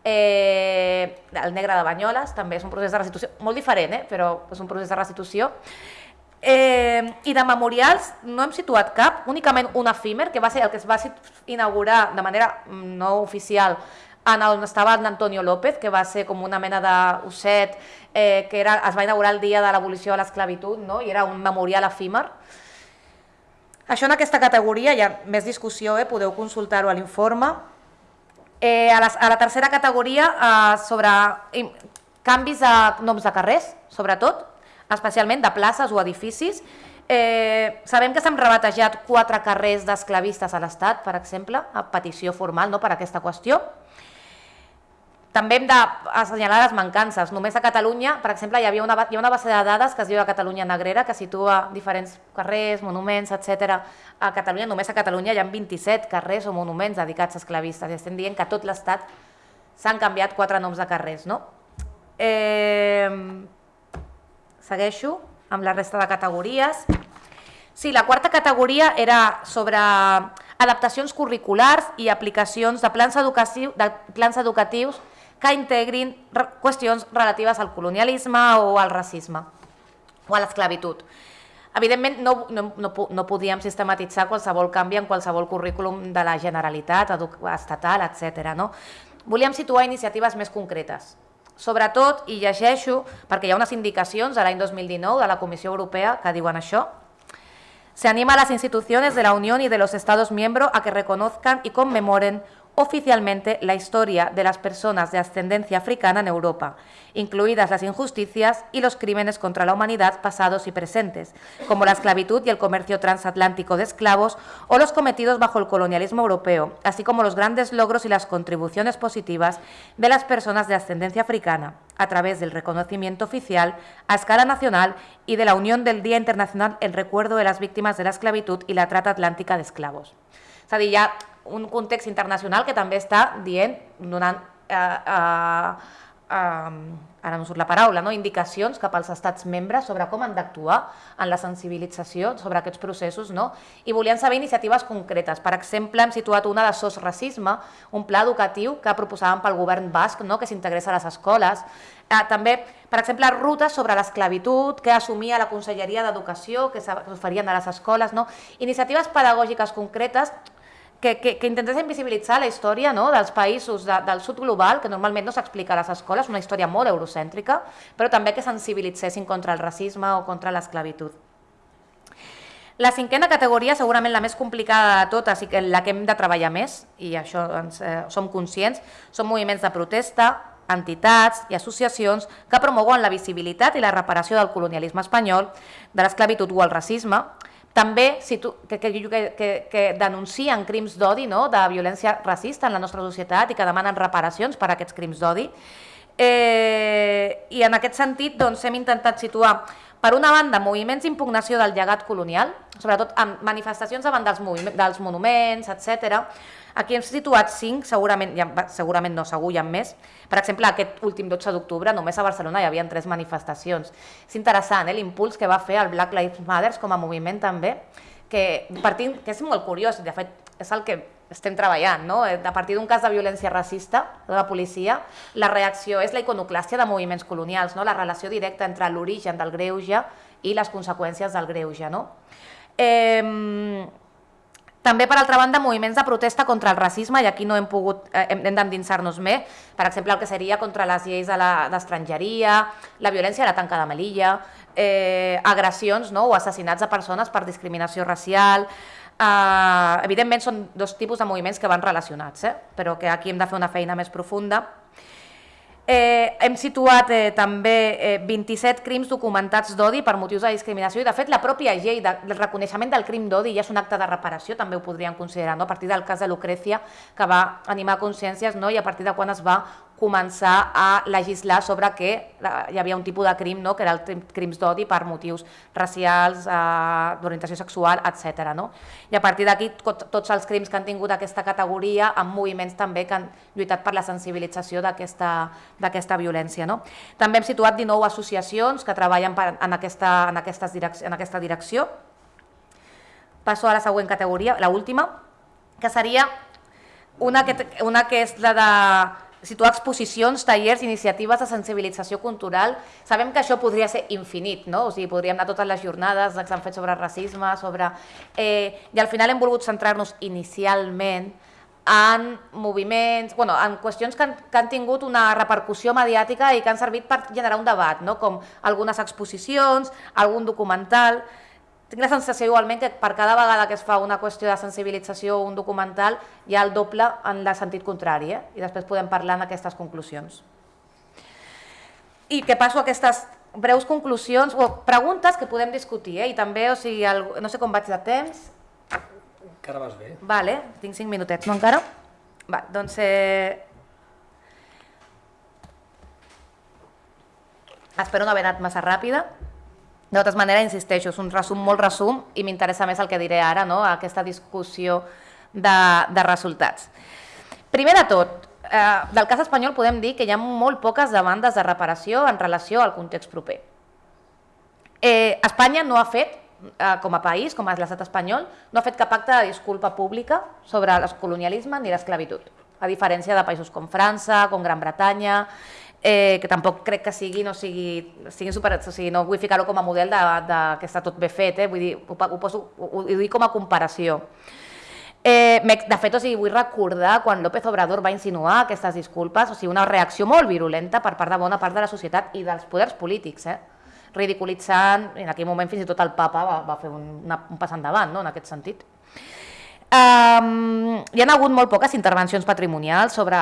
Eh, el Negre de Banyoles també és un procés de restitució, molt diferent, eh? però és un procés de restitució. Eh, I de memorials no hem situat cap, únicament un efímer, que va ser el que es va inaugurar de manera no oficial en on estava Antonio López, que va ser com una mena d'osset, eh, que era, es va inaugurar el dia de l'abolició de l'esclavitud, no? i era un memorial efímer. Això en aquesta categoria, hi ha més discussió, eh? podeu consultar-ho a l'informe. Eh, a, la, a la tercera categoria, eh, sobre canvis de noms de carrers, sobretot, especialment de places o edificis. Eh, sabem que s'han rebatejat quatre carrers d'esclavistes a l'Estat, per exemple, a petició formal no, per aquesta qüestió. També hem d'assenyalar les mancances. Només a Catalunya, per exemple, hi havia una, hi ha una base de dades que es diu la Catalunya Negrera, que situa diferents carrers, monuments, etc. A Catalunya, només a Catalunya hi ha 27 carrers o monuments dedicats a esclavistes. I estem dient que a tot l'Estat s'han canviat quatre noms de carrers. No? Eh, segueixo amb la resta de categories. Sí, la quarta categoria era sobre adaptacions curriculars i aplicacions de plans, educatius, de plans educatius que integrin qüestions relatives al colonialisme o al racisme. o a l'esclavitud. Evidentment, no, no, no, no podíem sistematitzar qualsevol canvi en qualsevol currículum de la Generalitat, estatal, etc. No? Volíem situar iniciatives més concretes. Sobretot, i llegeixo, perquè hi ha unes indicacions de l'any 2019 de la Comissió Europea que diuen això, Se anima a las instituciones de la Unión y de los Estados miembros a que reconozcan y conmemoren oficialmente la historia de las personas de ascendencia africana en Europa, incluidas las injusticias y los crímenes contra la humanidad pasados y presentes, como la esclavitud y el comercio transatlántico de esclavos o los cometidos bajo el colonialismo europeo, así como los grandes logros y las contribuciones positivas de las personas de ascendencia africana, a través del reconocimiento oficial a escala nacional y de la unión del Día Internacional en recuerdo de las víctimas de la esclavitud y la trata atlántica de esclavos. Un context internacional que també està dient, donant, eh, eh, eh, ara no surt la paraula, no? indicacions cap als estats membres sobre com han d'actuar en la sensibilització sobre aquests processos no? i volien saber iniciatives concretes. Per exemple, hem situat una de SOS Racisme, un pla educatiu que proposàvem pel govern basc no? que s'integrés a les escoles. Eh, també, per exemple, rutes sobre l'esclavitud que assumia la Conselleria d'Educació, que s'oferien a les escoles. No? Iniciatives pedagògiques concretes que, que, que intentessin invisibilitzar la història no, dels països de, del sud global, que normalment no s'explica a les escoles, una història molt eurocèntrica, però també que sensibilitzessin contra el racisme o contra l'esclavitud. La cinquena categoria, segurament la més complicada de totes i que la que hem de treballar més, i això ens, eh, som conscients, són moviments de protesta, entitats i associacions que promouen la visibilitat i la reparació del colonialisme espanyol, de l'esclavitud o el racisme, també situ, que, que, que, que denuncien crims d'odi, no? de violència racista en la nostra societat i que demanen reparacions per aquests crims d'odi. Eh, I en aquest sentit doncs, hem intentat situar, per una banda, moviments d'impugnació del llegat colonial, sobretot amb manifestacions davant dels, dels monuments, etc. Aquí hem situat cinc, segurament, ja, segurament no, segur hi ha més. Per exemple, aquest últim 12 d'octubre només a Barcelona hi havia tres manifestacions. És interessant eh, l'impuls que va fer el Black Lives Matter com a moviment també, que, partint, que és molt curiós, de fet és el que estem treballant, no? Eh, a partir d'un cas de violència racista de la policia, la reacció és la iconoclàstia de moviments colonials, no? la relació directa entre l'origen del greuge i les conseqüències del greuge. No? Eh, també, per altra banda, moviments de protesta contra el racisme, i aquí no hem pogut, eh, hem d'endinsar-nos més, per exemple, el que seria contra les lleis d'estrangeria, de la violència a la tanca de Melilla, eh, agressions no? o assassinats de persones per discriminació racial, eh, evidentment són dos tipus de moviments que van relacionats, eh? però que aquí hem de fer una feina més profunda. Eh, hem situat eh, també eh, 27 crims documentats d'odi per motius de discriminació i de fet la pròpia llei de, del reconeixement del crim d'odi ja és un acte de reparació, també ho podríem considerar, no? a partir del cas de Lucrecia que va animar consciències no? i a partir de quan es va començar a legislar sobre que hi havia un tipus de crim, no? que era el crims d'odi per motius racials, eh, d'orientació sexual, etc. No? I a partir d'aquí tots els crims que han tingut aquesta categoria amb moviments també que han lluitat per la sensibilització d'aquesta violència. No? També hem situat 19 associacions que treballen per, en, aquesta, en, aquestes en aquesta direcció. Passo a la següent categoria, la última, que seria una que, una que és la de situar exposicions, tallers, iniciatives de sensibilització cultural. Sabem que això podria ser infinit, no? o sigui, podríem anar totes les jornades que s'han fet sobre racisme, sobre... Eh, I al final hem volgut centrar-nos inicialment en moviments, bueno, en qüestions que han, que han tingut una repercussió mediàtica i que han servit per generar un debat, no? com algunes exposicions, algun documental... Tinc la sensació igualment que per cada vegada que es fa una qüestió de sensibilització o un documental hi ha el doble en el sentit contrari eh? i després podem parlar en aquestes conclusions. I que passo a aquestes breus conclusions o preguntes que podem discutir eh? i també, o sigui, el, no sé com vaig de temps. Encara vas bé. Vale, tinc cinc minutets, no encara? Va, doncs... Eh... Espero no haver anat massa ràpida. De totes maneres, insisteixo, és un resum molt resum i m'interessa més el que diré ara, no? aquesta discussió de, de resultats. Primer de tot, eh, del cas espanyol podem dir que hi ha molt poques demandes de reparació en relació al context proper. Eh, Espanya no ha fet, eh, com a país, com a l'estat espanyol, no ha fet cap acte de disculpa pública sobre el colonialisme ni l'esclavitud, a diferència de països com França, com Gran Bretanya, eh, que tampoc crec que sigui, no sigui, sigui super, o sigui, no vull ficar-ho com a model de, de, que està tot bé fet, eh? vull dir, ho, ho, poso, ho, ho dic com a comparació. Eh, de fet, o sigui, vull recordar quan López Obrador va insinuar aquestes disculpes, o sigui, una reacció molt virulenta per part de bona part de la societat i dels poders polítics, eh? ridiculitzant, en aquell moment fins i tot el papa va, va fer un, una, un pas endavant no? en aquest sentit. Um, hi ha hagut molt poques intervencions patrimonials sobre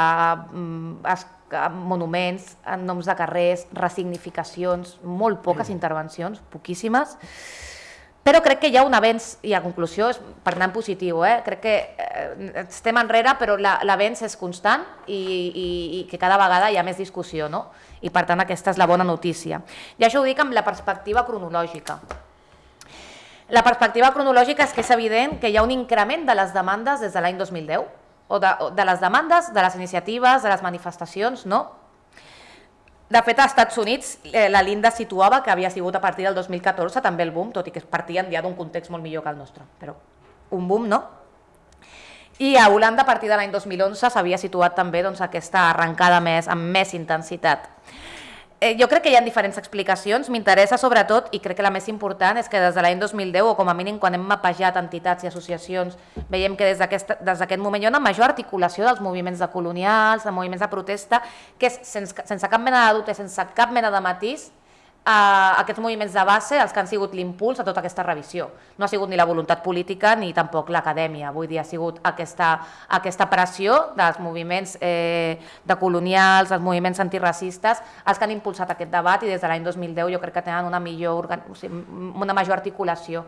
um, es, monuments, en noms de carrers, resignificacions, molt poques intervencions, poquíssimes, però crec que hi ha un avenç, i a conclusió, és per anar en positiu, eh? crec que eh, estem enrere, però l'avenç és constant i, i, i que cada vegada hi ha més discussió, no? i per tant aquesta és la bona notícia. I això ho dic amb la perspectiva cronològica. La perspectiva cronològica és que és evident que hi ha un increment de les demandes des de l'any 2010, o de, de les demandes, de les iniciatives, de les manifestacions, no? De fet, als Estats Units eh, la Linda situava que havia sigut a partir del 2014 també el boom, tot i que partien ja d'un context molt millor que el nostre, però un boom no. I a Holanda a partir de l'any 2011 s'havia situat també doncs, aquesta arrencada més amb més intensitat eh, jo crec que hi ha diferents explicacions, m'interessa sobretot, i crec que la més important és que des de l'any 2010, o com a mínim quan hem mapejat entitats i associacions, veiem que des d'aquest moment hi ha una major articulació dels moviments de colonials, de moviments de protesta, que és sense, sense cap mena de dubte, sense cap mena de matís, a aquests moviments de base els que han sigut l'impuls a tota aquesta revisió. No ha sigut ni la voluntat política ni tampoc l'acadèmia, vull dir, ha sigut aquesta, aquesta pressió dels moviments eh, de colonials, dels moviments antiracistes, els que han impulsat aquest debat i des de l'any 2010 jo crec que tenen una, millor, una major articulació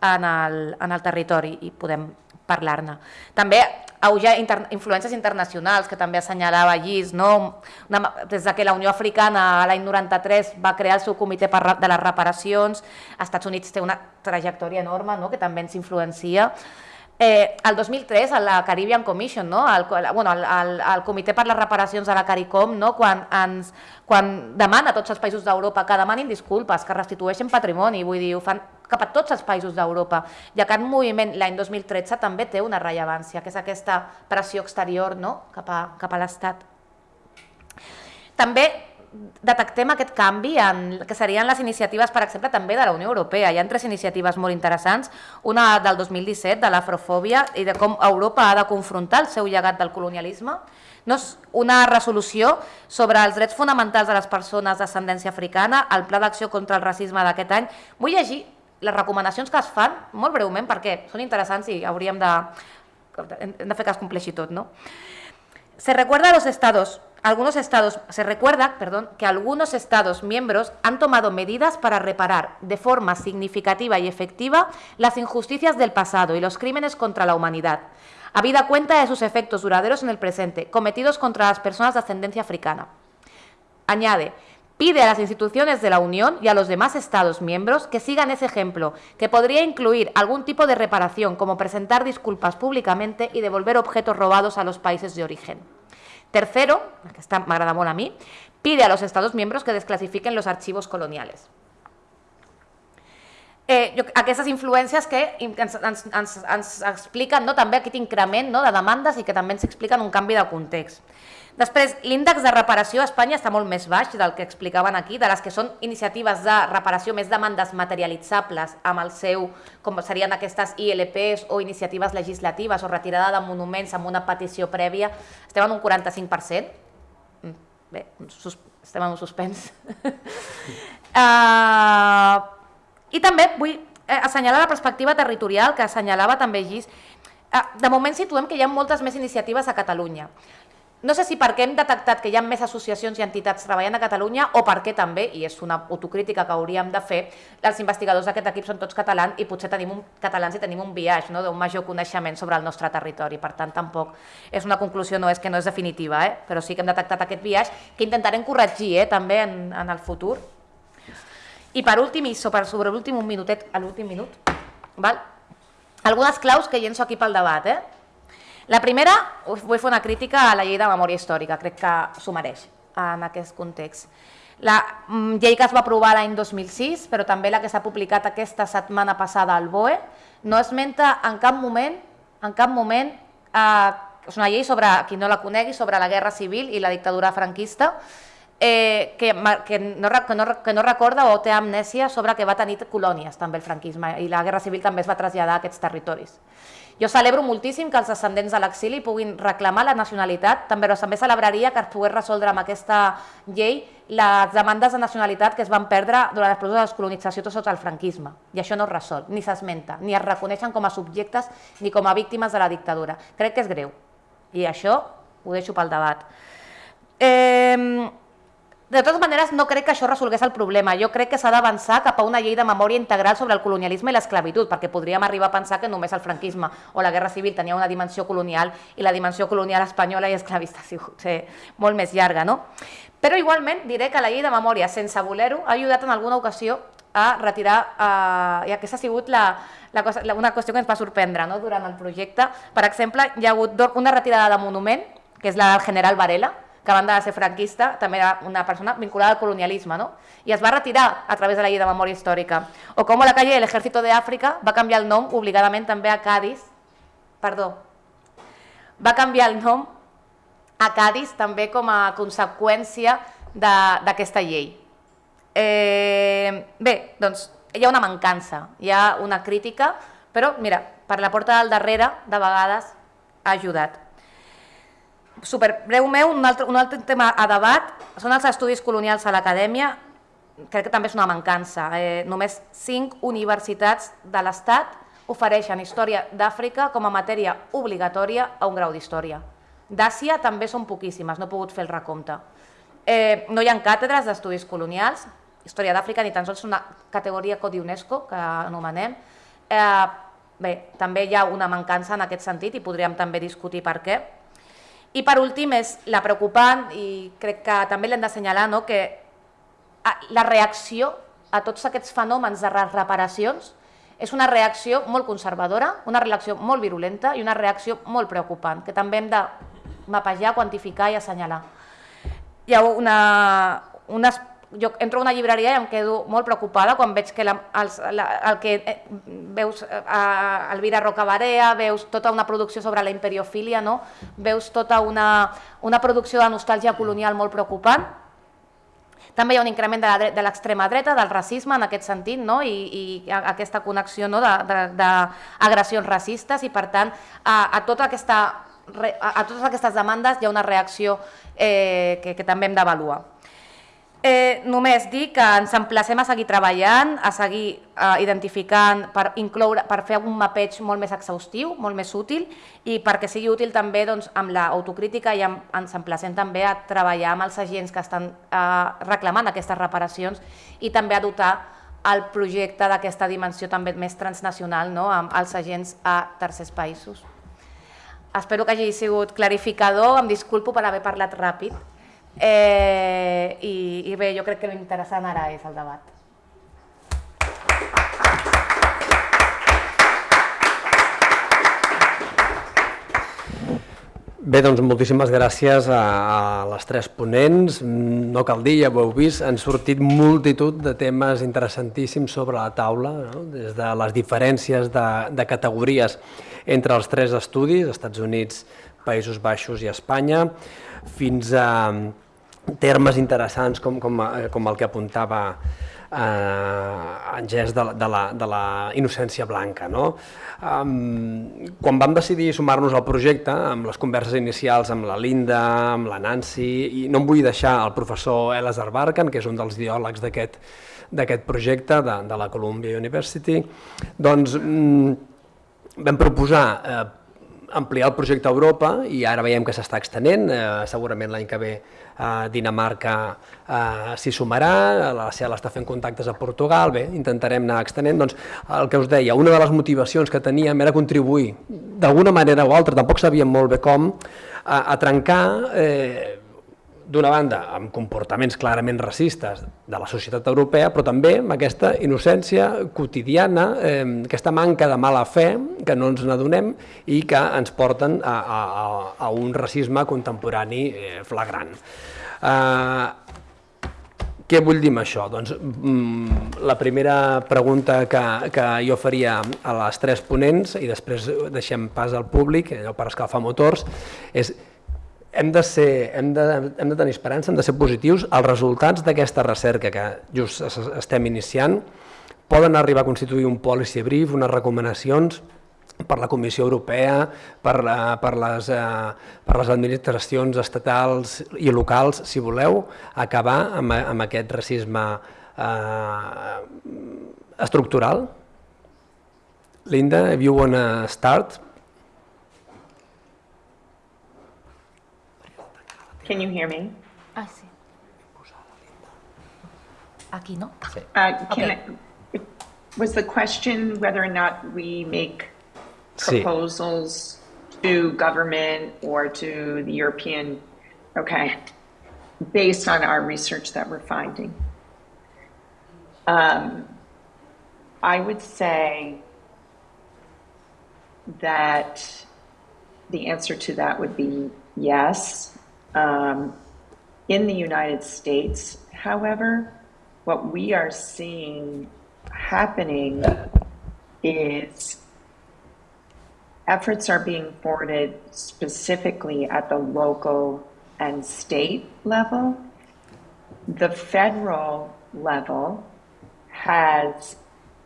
en el, en el territori i podem parlar-ne. També ha inter, influències internacionals que també assenyalava Llis, no? Una, des de que la Unió Africana l'any 93 va crear el seu comitè per, de les reparacions, als Estats Units té una trajectòria enorme no? que també ens influencia. Eh, el 2003, a la Caribbean Commission, no? el, bueno, el, el, el Comitè per les Reparacions de la CARICOM, no? quan, ens, quan demana a tots els països d'Europa que demanin disculpes, que restitueixen patrimoni, vull dir, ho fan cap a tots els països d'Europa. I aquest moviment l'any 2013 també té una rellevància, que és aquesta pressió exterior no? cap a, cap a l'Estat. També detectem aquest canvi en que serien les iniciatives, per exemple, també de la Unió Europea. Hi ha tres iniciatives molt interessants, una del 2017, de l'afrofòbia i de com Europa ha de confrontar el seu llegat del colonialisme, no és una resolució sobre els drets fonamentals de les persones d'ascendència africana, el Pla d'Acció contra el Racisme d'aquest any. Vull llegir les recomanacions que es fan, molt breument, perquè són interessants i hauríem de, de que. ¿no? Se recuerda a los estados, algunos estados, se recuerda, perdón, que algunos estados miembros han tomado medidas para reparar de forma significativa y efectiva las injusticias del pasado y los crímenes contra la humanidad, habida cuenta de sus efectos duraderos en el presente, cometidos contra las personas de ascendencia africana. Añade, Pide a las instituciones de la Unión y a los demás Estados miembros que sigan ese ejemplo, que podría incluir algún tipo de reparación, como presentar disculpas públicamente y devolver objetos robados a los países de origen. Tercero, que está, m'agrada molt a mi, pide a los Estados miembros que desclasifiquen los archivos coloniales. Eh, jo, aquestes influències que ens, ens, ens, ens expliquen no, també no, de que també ens expliquen un canvi de context. Després, l'índex de reparació a Espanya està molt més baix del que explicaven aquí, de les que són iniciatives de reparació més demandes materialitzables amb el seu, com serien aquestes ILPs o iniciatives legislatives o retirada de monuments amb una petició prèvia, estem en un 45%. Mm, bé, estem en un suspens. uh, [LAUGHS] I també vull eh, assenyalar la perspectiva territorial que assenyalava també Gis. Uh, de moment situem que hi ha moltes més iniciatives a Catalunya. No sé si perquè hem detectat que hi ha més associacions i entitats treballant a Catalunya o perquè també, i és una autocrítica que hauríem de fer, els investigadors d'aquest equip són tots catalans i potser tenim un, catalans i tenim un viatge no? d'un major coneixement sobre el nostre territori. Per tant, tampoc és una conclusió, no és que no és definitiva, eh? però sí que hem detectat aquest viatge que intentarem corregir eh? també en, en el futur. I per últim, i sobre, sobre l'últim un minutet, a l'últim minut, val? algunes claus que llenço aquí pel debat. Eh? La primera, vull fer una crítica a la llei de memòria històrica, crec que s'ho mereix en aquest context. La mm, llei que es va aprovar l'any 2006, però també la que s'ha publicat aquesta setmana passada al BOE, no esmenta en cap moment, en cap moment, eh, és una llei sobre, qui no la conegui, sobre la guerra civil i la dictadura franquista, eh, que, que, no, que, no, que no recorda o té amnèsia sobre que va tenir colònies també el franquisme i la Guerra Civil també es va traslladar a aquests territoris. Jo celebro moltíssim que els descendents de l'exili puguin reclamar la nacionalitat, també, però també celebraria que es pogués resoldre amb aquesta llei les demandes de nacionalitat que es van perdre durant els processos de descolonització sota el franquisme. I això no es resol, ni s'esmenta, ni es reconeixen com a subjectes ni com a víctimes de la dictadura. Crec que és greu. I això ho deixo pel debat. Eh, de totes maneres, no crec que això resolgués el problema. Jo crec que s'ha d'avançar cap a una llei de memòria integral sobre el colonialisme i l'esclavitud, perquè podríem arribar a pensar que només el franquisme o la Guerra Civil tenia una dimensió colonial i la dimensió colonial espanyola i esclavista ha sigut sí, molt més llarga. No? Però igualment diré que la llei de memòria, sense voler-ho, ha ajudat en alguna ocasió a retirar, eh, i aquesta ha sigut la, la cosa, la, una qüestió que ens va sorprendre no? durant el projecte. Per exemple, hi ha hagut una retirada de monument, que és la del general Varela, que a banda de ser franquista, també era una persona vinculada al colonialisme, no? i es va retirar a través de la llei de memòria històrica. O com la calle del Ejército de Àfrica va canviar el nom obligadament també a Cádiz, perdó, va canviar el nom a Cádiz també com a conseqüència d'aquesta llei. Eh, bé, doncs hi ha una mancança, hi ha una crítica, però mira, per la porta del darrere de vegades ha ajudat super breu meu, un altre, un altre tema a debat són els estudis colonials a l'acadèmia, crec que també és una mancança. Eh, només cinc universitats de l'Estat ofereixen història d'Àfrica com a matèria obligatòria a un grau d'història. D'Àsia també són poquíssimes, no he pogut fer el recompte. Eh, no hi ha càtedres d'estudis colonials, història d'Àfrica ni tan sols una categoria Codi UNESCO, que anomenem. Eh, bé, també hi ha una mancança en aquest sentit i podríem també discutir per què. I per últim és la preocupant, i crec que també l'hem d'assenyalar, no? que la reacció a tots aquests fenòmens de reparacions és una reacció molt conservadora, una reacció molt virulenta i una reacció molt preocupant, que també hem de mapejar, quantificar i assenyalar. Hi ha una, unes jo entro a una llibreria i em quedo molt preocupada quan veig que la, els, la, el que eh, veus a Elvira Rocabarea, veus tota una producció sobre la imperiofília, no? veus tota una, una producció de nostàlgia colonial molt preocupant. També hi ha un increment de l'extrema dreta, del racisme en aquest sentit, no? I, i aquesta connexió no? d'agressions racistes i per tant a, a, tota aquesta, a totes aquestes demandes hi ha una reacció eh, que, que també hem d'avaluar. Eh, només dir que ens emplacem a seguir treballant, a seguir eh, identificant per, incloure, per fer un mapeig molt més exhaustiu, molt més útil i perquè sigui útil també doncs, amb l'autocrítica i amb, ens emplacem també a treballar amb els agents que estan eh, reclamant aquestes reparacions i també a dotar el projecte d'aquesta dimensió també més transnacional no? amb els agents a tercers països. Espero que hagi sigut clarificador, em disculpo per haver parlat ràpid, Eh, i, I bé, jo crec que l'interessant ara és el debat. Bé, doncs moltíssimes gràcies a, a les tres ponents. No cal dir, ja ho heu vist, han sortit multitud de temes interessantíssims sobre la taula, no? des de les diferències de, de categories entre els tres estudis, Estats Units, Països Baixos i Espanya, fins a termes interessants com, com, eh, com el que apuntava eh, en gest de, de, la, de la innocència blanca. No? Um, quan vam decidir sumar-nos al projecte, amb les converses inicials amb la Linda, amb la Nancy, i no em vull deixar el professor Elazar Barkan, que és un dels ideòlegs d'aquest d'aquest projecte de, de la Columbia University, doncs mm, vam proposar eh, ampliar el projecte a Europa i ara veiem que s'està extenent, eh, segurament l'any que ve eh, Dinamarca eh, s'hi sumarà, la CEL està fent contactes a Portugal, bé, intentarem anar extenent, doncs el que us deia, una de les motivacions que teníem era contribuir d'alguna manera o altra, tampoc sabíem molt bé com, a, a trencar eh, d'una banda, amb comportaments clarament racistes de la societat europea, però també amb aquesta innocència quotidiana, eh, aquesta manca de mala fe que no ens n'adonem i que ens porten a, a, a un racisme contemporani eh, flagrant. Eh, què vull dir amb això? Doncs mm, la primera pregunta que, que jo faria a les tres ponents i després deixem pas al públic, allò per escalfar motors, és hem de, ser, hem, de, hem de tenir esperança, hem de ser positius. Els resultats d'aquesta recerca que just estem iniciant poden arribar a constituir un policy brief, unes recomanacions per la Comissió Europea, per, la, per, les, eh, per les administracions estatals i locals, si voleu, acabar amb, amb aquest racisme eh, estructural. Linda, if you want to start. Can you hear me? Ah, see. Aquí, no? Uh, Okay. I, was the question whether or not we make Sí. proposals to government or to the European, okay, based on our research that we're finding? Um, I would say that the answer to that would be yes. Um, in the United States, however, what we are seeing happening is efforts are being forwarded specifically at the local and state level. The federal level has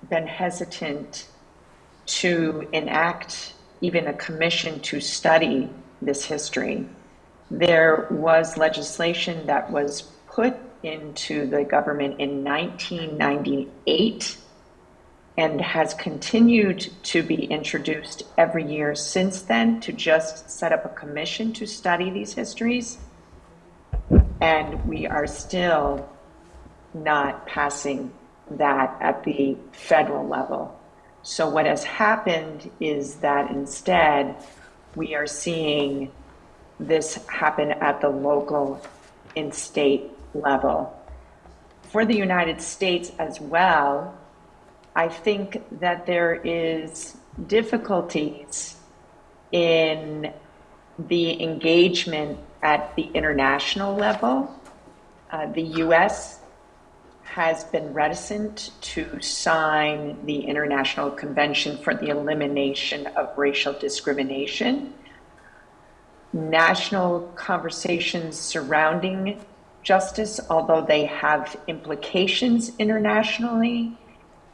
been hesitant to enact even a commission to study this history. There was legislation that was put into the government in 1998 and has continued to be introduced every year since then to just set up a commission to study these histories. And we are still not passing that at the federal level. So what has happened is that instead, we are seeing this happen at the local and state level. For the United States as well, I think that there is difficulties in the engagement at the international level. Uh, the U.S. has been reticent to sign the International Convention for the Elimination of Racial Discrimination. National conversations surrounding justice, although they have implications internationally,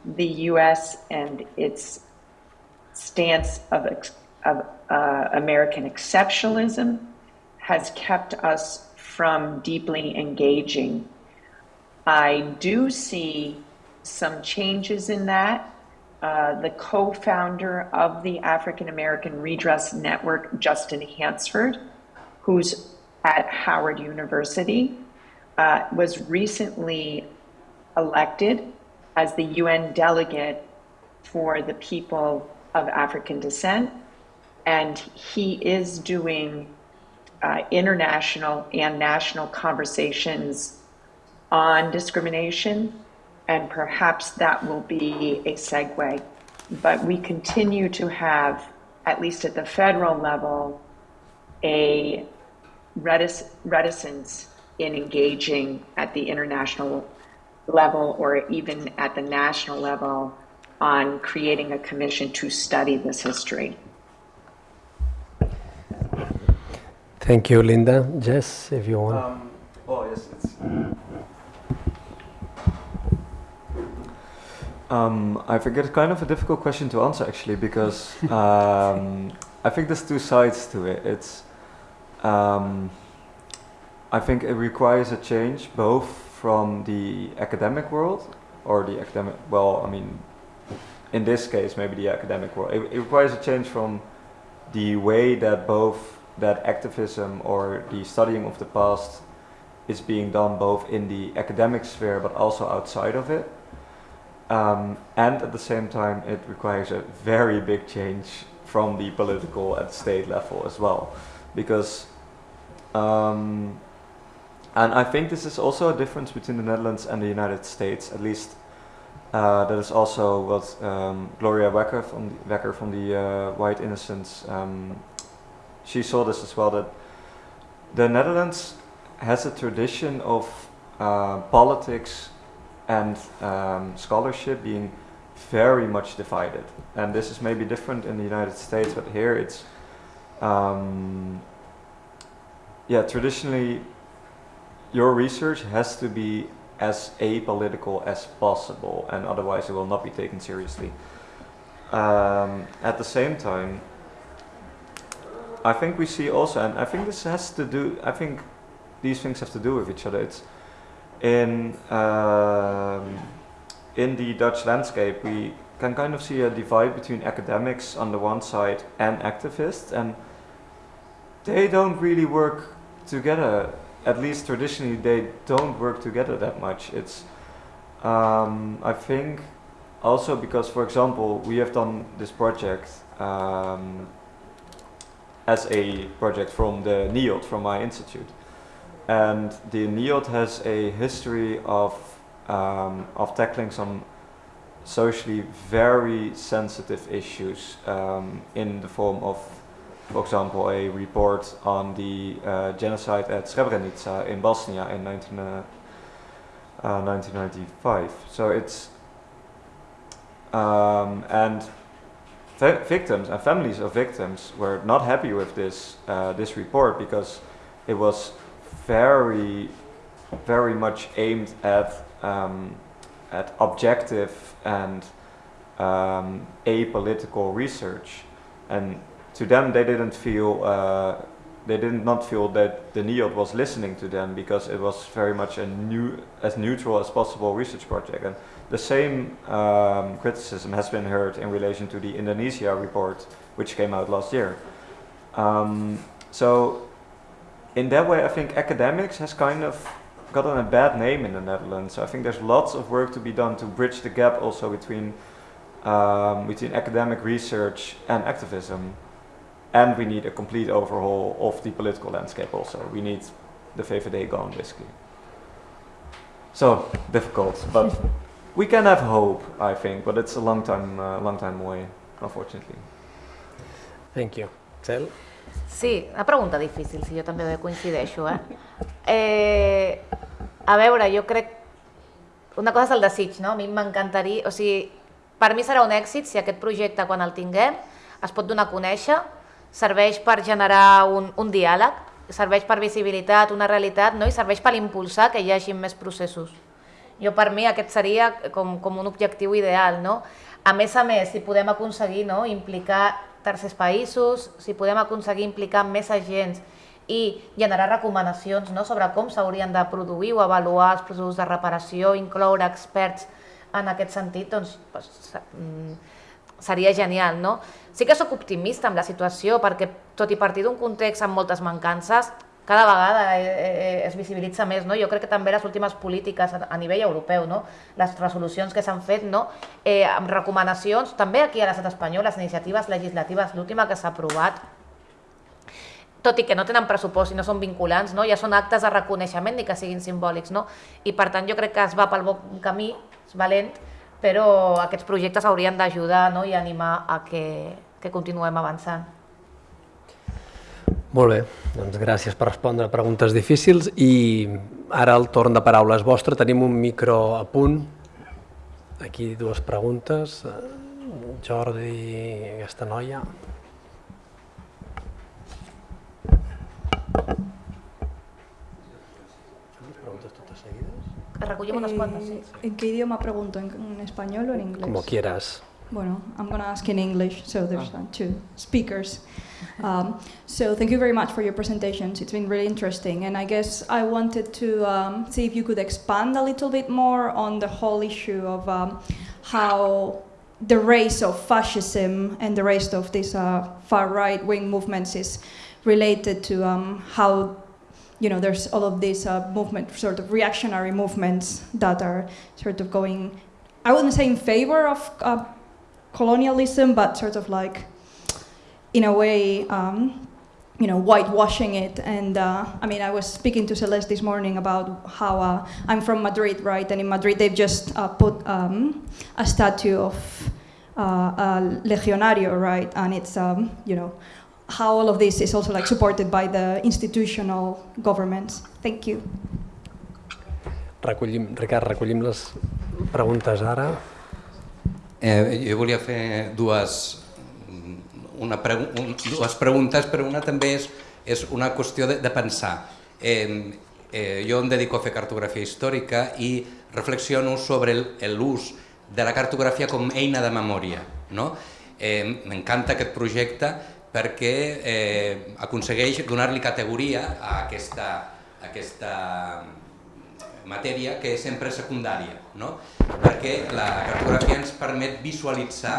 the U.S. and its stance of, of uh, American exceptionalism has kept us from deeply engaging. I do see some changes in that. Uh, the co founder of the African American Redress Network, Justin Hansford, who's at Howard University, uh, was recently elected as the UN delegate for the people of African descent. And he is doing uh, international and national conversations on discrimination, and perhaps that will be a segue. But we continue to have, at least at the federal level, a retic- reticence in engaging at the international level or even at the national level on creating a commission to study this history. Thank you, Linda. Jess, if you want. Um, oh, yes, it's. Um, I think it's kind of a difficult question to answer actually because [LAUGHS] um, I think there's two sides to it. It's, um, I think it requires a change both from the academic world or the academic, well, I mean, in this case, maybe the academic world. It, it requires a change from the way that both that activism or the studying of the past is being done both in the academic sphere but also outside of it. Um, and at the same time, it requires a very big change from the political and state level as well. Because, um, and I think this is also a difference between the Netherlands and the United States, at least uh, that is also what um, Gloria Wekker from the, Wekker from the uh, White Innocence, um, she saw this as well, that the Netherlands has a tradition of uh, politics and um, scholarship being very much divided. And this is maybe different in the United States, but here it's um, yeah, traditionally, your research has to be as apolitical as possible, and otherwise it will not be taken seriously. Um, at the same time, I think we see also, and I think this has to do, I think these things have to do with each other. It's in um, in the Dutch landscape, we can kind of see a divide between academics on the one side and activists, and they don't really work together. At least traditionally, they don't work together that much. It's um, I think also because, for example, we have done this project um, as a project from the NIOD, from my institute. And the NIOD has a history of, um, of tackling some socially very sensitive issues um, in the form of, for example, a report on the uh, genocide at Srebrenica in Bosnia in 19, uh, uh, 1995. So it's, um, and victims and families of victims were not happy with this uh, this report because it was very very much aimed at um, at objective and um, apolitical research and to them they didn't feel uh, they did not feel that the NIOD was listening to them because it was very much a new as neutral as possible research project and the same um, criticism has been heard in relation to the Indonesia report, which came out last year. Um, so in that way, I think academics has kind of gotten a bad name in the Netherlands. So I think there's lots of work to be done to bridge the gap also between um, between academic research and activism. And we need a complete overhaul of the political landscape also. We need the VVD gone, basically. So, difficult, but we can have hope, I think, but it's a long time, uh, long time away, unfortunately. Thank you. Cel? Sí, una pregunta difícil, si jo també coincideixo. Eh? eh, a veure, jo crec... Una cosa és el desig, no? A mi m'encantaria... O sigui, per mi serà un èxit si aquest projecte, quan el tinguem, es pot donar a conèixer, serveix per generar un, un diàleg, serveix per visibilitat, una realitat, no? i serveix per impulsar que hi hagi més processos. Jo per mi aquest seria com, com un objectiu ideal. No? A més a més, si podem aconseguir no, implicar tercers països, si podem aconseguir implicar més agents i generar recomanacions no, sobre com s'haurien de produir o avaluar els processos de reparació, incloure experts en aquest sentit, doncs, doncs seria genial. No? Sí que sóc optimista amb la situació perquè, tot i partir d'un context amb moltes mancances, cada vegada eh, eh, es visibilitza més. No? Jo crec que també les últimes polítiques a, a nivell europeu, no? les resolucions que s'han fet, no? eh, amb recomanacions, també aquí a l'estat espanyol, les iniciatives legislatives, l'última que s'ha aprovat, tot i que no tenen pressupost i no són vinculants, no? ja són actes de reconeixement ni que siguin simbòlics. No? I per tant jo crec que es va pel bon camí, és valent, però aquests projectes haurien d'ajudar no? i animar a que, que continuem avançant. Molt bé, doncs gràcies per respondre a preguntes difícils i ara el torn de paraula és vostre. Tenim un micro a punt. Aquí dues preguntes. Jordi, aquesta noia. Recollim unes quantes. Eh, ¿En qué idioma pregunto? ¿En, ¿En, español o en inglés? Como quieras. Bueno, I'm going to ask in English, so there's oh. two speakers. Um, so thank you very much for your presentations. It's been really interesting. And I guess I wanted to um, see if you could expand a little bit more on the whole issue of um, how the race of fascism and the race of these uh, far right-wing movements is related to um, how you know, there's all of these uh, movement, sort of reactionary movements that are sort of going, I wouldn't say in favor of uh, colonialism, but sort of like, in a way, um, you know, whitewashing it. And uh, I mean, I was speaking to Celeste this morning about how uh, I'm from Madrid, right? And in Madrid, they've just uh, put um, a statue of uh, a legionario, right? And it's, um, you know, how all of this is also like supported by the institutional governments. Thank you. Recollim, Ricard, recollim les preguntes ara. Eh, jo volia fer dues, una pregu un, dues preguntes, però una també és és una qüestió de, de pensar. Eh, eh, jo em dedico a fer cartografia històrica i reflexiono sobre l'ús de la cartografia com eina de memòria. No? Eh, M'encanta aquest projecte perquè eh, aconsegueix donar-li categoria a aquesta, a aquesta matèria que és sempre secundària, no? perquè la cartografia ens permet visualitzar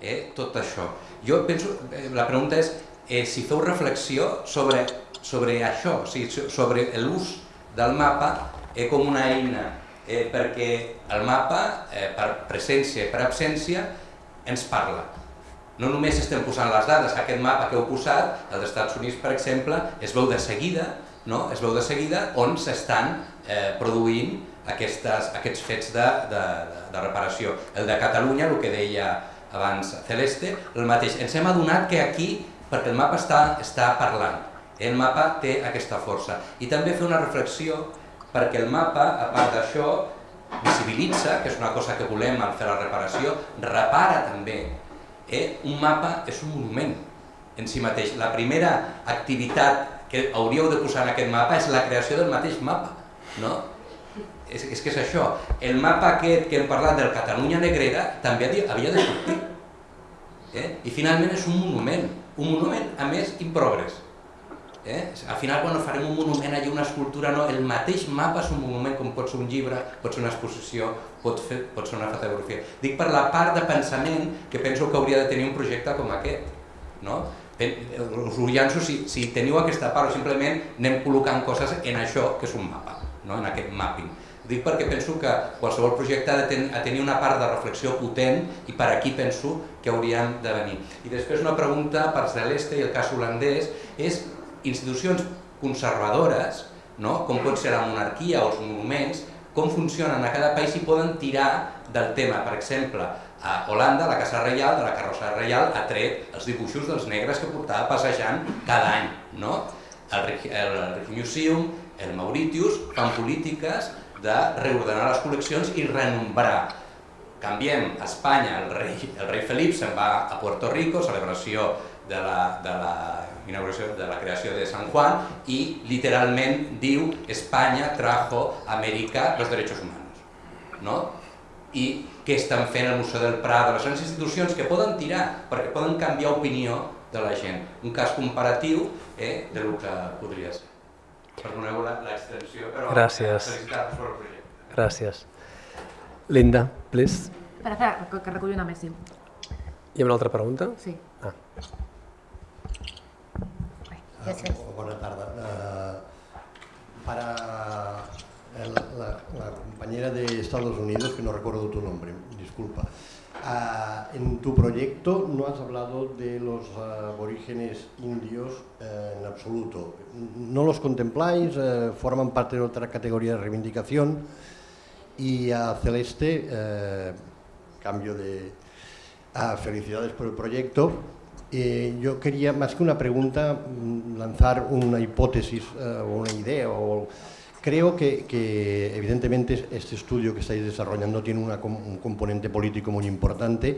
eh, tot això. Jo penso, eh, la pregunta és eh, si feu reflexió sobre, sobre això, o sigui, sobre l'ús del mapa eh, com una eina, eh, perquè el mapa, eh, per presència i per absència, ens parla. No només estem posant les dades, aquest mapa que heu posat, els Estats Units, per exemple, es veu de seguida, no? es veu de seguida on s'estan eh, produint aquestes, aquests fets de, de, de reparació. El de Catalunya, el que deia abans Celeste, el mateix. Ens hem adonat que aquí, perquè el mapa està, està parlant, el mapa té aquesta força. I també fer una reflexió perquè el mapa, a part d'això, visibilitza, que és una cosa que volem al fer la reparació, repara també. Eh? Un mapa és un monument en si mateix. La primera activitat que hauríeu de posar en aquest mapa és la creació del mateix mapa. No? És, és que és això. El mapa aquest que hem parlat del Catalunya Negrera també havia de sortir. Eh? I finalment és un monument. Un monument, a més, improgress. Eh? Al final, quan farem un monument, allà una escultura, no, el mateix mapa és un monument, com pot ser un llibre, pot ser una exposició, pot, fer, pot ser una fotografia. Dic per la part de pensament que penso que hauria de tenir un projecte com aquest. No? Us ho llanço si, si teniu aquesta part o simplement anem col·locant coses en això que és un mapa, no? en aquest mapping. Dic perquè penso que qualsevol projecte ha de ten, ha tenir una part de reflexió potent i per aquí penso que hauríem de venir. I després una pregunta per Celeste i el cas holandès és institucions conservadores, no? com pot ser la monarquia o els monuments, com funcionen a cada país i poden tirar del tema. Per exemple, a Holanda, la Casa Reial, de la carrossa reial, ha tret els dibuixos dels negres que portava passejant cada any. No? El, el, el Museum, el Mauritius, fan polítiques de reordenar les col·leccions i renombrar. Canviem a Espanya, el rei, el rei Felip se'n va a Puerto Rico, celebració de la, de la inauguració de la creació de San Juan i literalment diu Espanya trajo a Amèrica los derechos humanos. No? I què estan fent el Museu del Prado, les grans institucions que poden tirar perquè poden canviar opinió de la gent. Un cas comparatiu eh, de lo que podria ser. Perdoneu l'extensió, però Gràcies. felicitar-vos per el projecte. Gràcies. Linda, please. Espera, espera, que, que recullo una més, sí. Hi ha una altra pregunta? Sí. Ah. Gràcies. Ah, Bona tarda. Uh, para el, la, la, compañera de Estados Unidos, que no recuerdo tu nombre, disculpa. Uh, en tu proyecto no has hablado de los uh, aborígenes indios uh, en absoluto. No los contempláis, forman parte de otra categoría de reivindicación. Y a Celeste, cambio de... felicidades por el proyecto. Eh, yo quería, más que una pregunta, mm, lanzar una hipótesis o una idea o Creo que, evidentemente este estudio que estáis desarrollando tiene un componente político muy importante.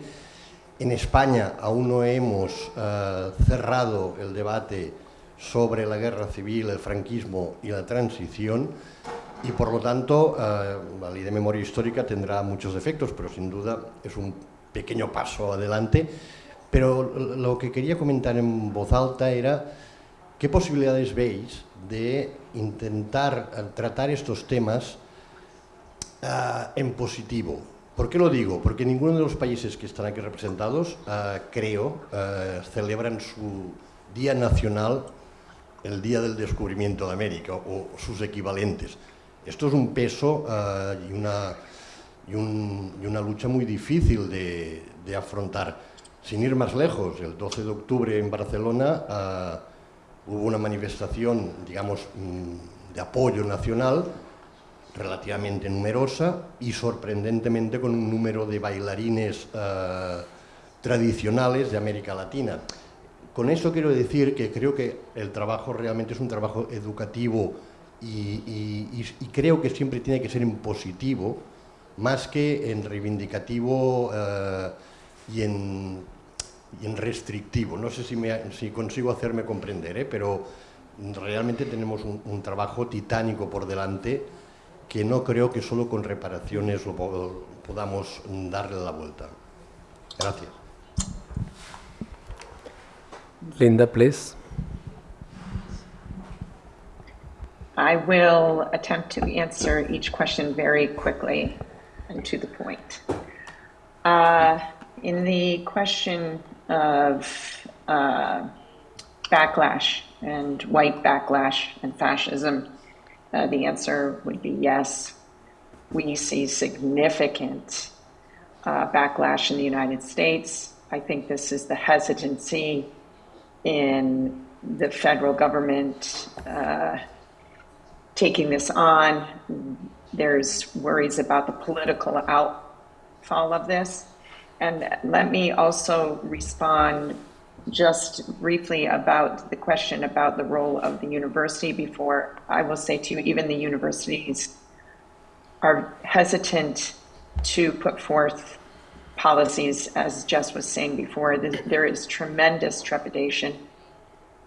En España aún no hemos uh, cerrado el debate sobre la guerra civil, el franquismo y la transición y por lo tanto uh, la ley de memoria histórica tendrá muchos defectos, pero sin duda es un pequeño paso adelante. Pero lo que quería comentar en voz alta era qué posibilidades veis de intentar eh, tratar estos temas uh, en positivo. ¿Por qué lo digo? Porque ninguno de los países que están aquí representados, uh, creo, uh, celebran su Día Nacional el Día del Descubrimiento de América o sus equivalentes. Esto es un peso y una, y, un, y, una, lucha muy difícil de, afrontar. Sin ir más lejos, el 12 de octubre en Barcelona hubo una manifestación, digamos, mm, de apoyo nacional relativamente numerosa y sorprendentemente con un número de bailarines eh, tradicionales de América Latina. Con esto quiero decir que creo que el trabajo realmente es un trabajo educativo y, creo que siempre tiene que ser en positivo, más que en reivindicativo eh, y en restrictivo. No sé si, me, si consigo hacerme comprender, ¿eh? pero realmente tenemos un, un trabajo titánico por delante que no creo que solo con reparaciones lo po- podamos darle la vuelta. Gracias. Linda, please. I will attempt to answer each question very quickly and to the point. Uh, in the question of uh, backlash and white backlash and fascism, uh, the answer would be yes. We see significant uh, backlash in the United States. I think this is the hesitancy in the federal government uh, taking this on. There's worries about the political outfall of this. And let me also respond just briefly about the question about the role of the university before I will say to you, even the universities are hesitant to put forth policies, as Jess was saying before. There is tremendous trepidation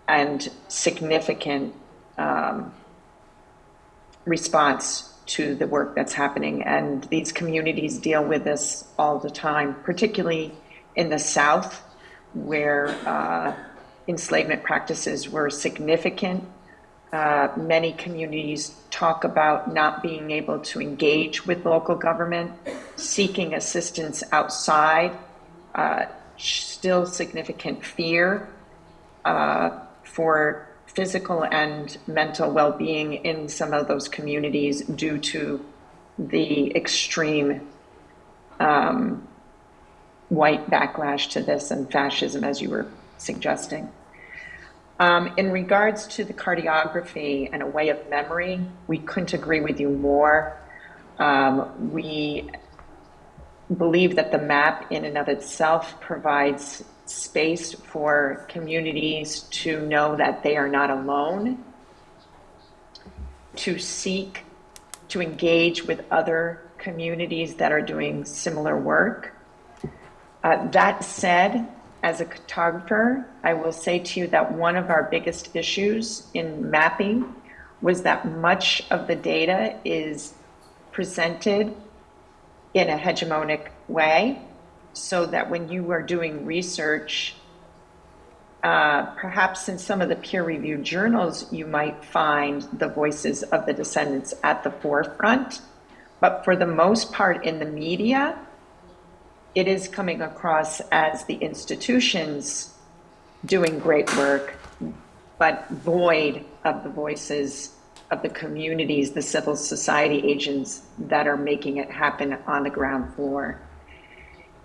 and significant um, response to the work that's happening. And these communities deal with this all the time, particularly in the South, where uh, enslavement practices were significant. Uh, many communities talk about not being able to engage with local government, seeking assistance outside, uh, still significant fear uh, for physical and mental well being in some of those communities due to the extreme um, white backlash to this and fascism, as you were suggesting. Um, in regards to the cartography and a way of memory, we couldn't agree with you more. Um, we believe that the map in and of itself provides space for communities to know that they are not alone, to seek to engage with other communities that are doing similar work. Uh, that said, as a cartographer, I will say to you that one of our biggest issues in mapping was that much of the data is presented in a hegemonic way, so that when you are doing research, uh, perhaps in some of the peer reviewed journals, you might find the voices of the descendants at the forefront. But for the most part in the media, it is coming across as the institutions doing great work, but void of the voices of the communities, the civil society agents that are making it happen on the ground floor.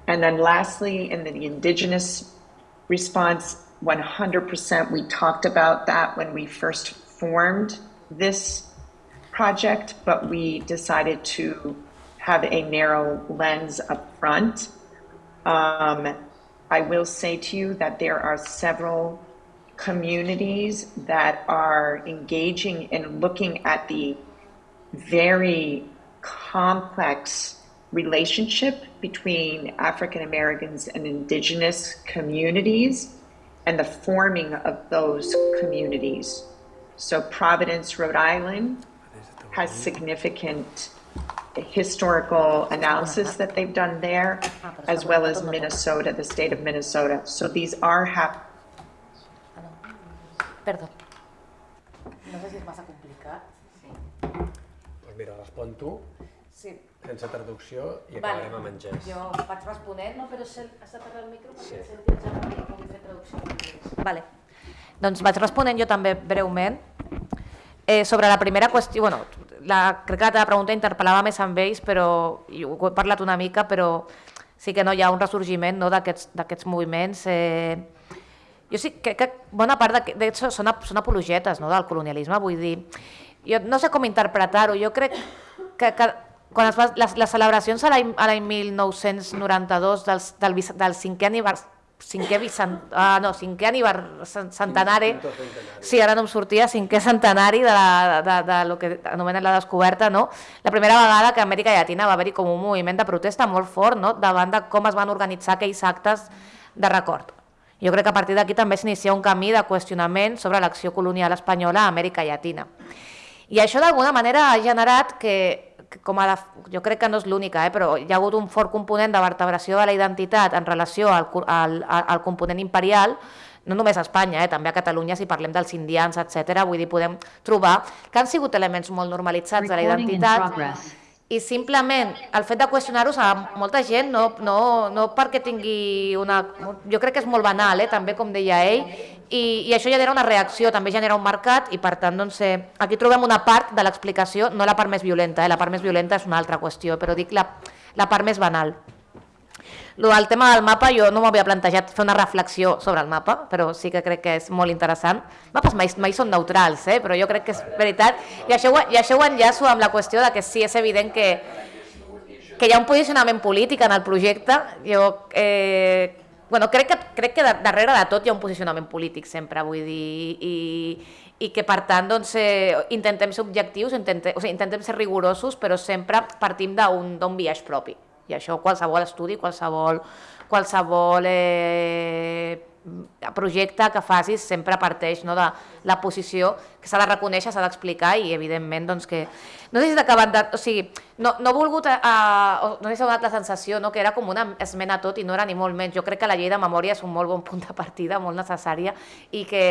And then lastly, in the indigenous response, 100%, we talked about that when we first formed this project, but we decided to have a narrow lens up front. Um, I will say to you that there are several communities that are engaging in looking at the very complex relationship between African Americans and indigenous communities and the forming of those communities. So, Providence, Rhode Island has significant historical analysis that they've done there, as well as Minnesota, the state of Minnesota. So, these are happening. Perdó. No sé si és massa complicat. Doncs mira, respon tu, Sí. Sense traducció, i acabarem amb en Jess. Jo vaig responent, no, però s'ha has de tapar el micro perquè Sí. sí. senti el Jaume i pugui fer traducció. Vale. Doncs vaig responent jo també breument. Eh, sobre la primera qüestió, bueno, la, crec que la teva pregunta interpel·lava més amb ells, però i ho he parlat una mica, però sí que no hi ha un ressorgiment no, d'aquests d'aquests moviments. Eh, jo sí que, que bona part d'això són, són apologetes no, del colonialisme, vull dir, jo no sé com interpretar-ho, jo crec que, que quan es fa les, les celebracions a l'any a l'any 1992 dels, del, vis- del cinquè anivers, cinquè, vicent, ah, no, cinquè anivers, centenari, sí, ara no em sortia, cinquè centenari de, la, de, de, de lo que anomenen la descoberta, no? la primera vegada que a Amèrica Llatina va haver-hi com un moviment de protesta molt fort no? davant de com es van organitzar aquells actes de record. Jo crec que a partir d'aquí també s'inicia un camí de qüestionament sobre l'acció colonial espanyola a Amèrica Llatina. I això d'alguna manera ha generat que com a de, jo crec que no és l'única, eh, però hi ha hagut un fort component de vertebració de la identitat en relació al, al, al component imperial, no només a Espanya, eh, també a Catalunya, si parlem dels indians, etc. vull dir, podem trobar que han sigut elements molt normalitzats de la identitat i simplement el fet de qüestionar-los a molta gent no, no, no perquè tingui una... Jo crec que és molt banal, eh, també, com deia ell, i, i això genera una reacció, també genera un mercat i per tant doncs, eh, aquí trobem una part de l'explicació, no la part més violenta, eh, la part més violenta és una altra qüestió, però dic la, la part més banal. El tema del mapa, jo no m'havia plantejat fer una reflexió sobre el mapa, però sí que crec que és molt interessant. Mapes mai, mai són neutrals, eh? però jo crec que és veritat. I això, i això ho enllaço amb la qüestió de que sí, és evident que, que hi ha un posicionament polític en el projecte. Jo eh, bueno, crec, que, crec que darrere de tot hi ha un posicionament polític sempre, vull dir, i, i que per tant doncs, eh, intentem ser objectius, intentem, o sigui, intentem ser rigorosos, però sempre partim d'un viatge propi. I això qualsevol estudi, qualsevol, qualsevol eh, projecte que facis sempre parteix no, de la posició que s'ha de reconèixer, s'ha d'explicar i evidentment doncs, que... No sé si s'ha acabat de... O sigui, no, no he volgut... A, a, no sé si donat la sensació no, que era com una esmena tot i no era ni molt menys. Jo crec que la llei de memòria és un molt bon punt de partida, molt necessària i, que,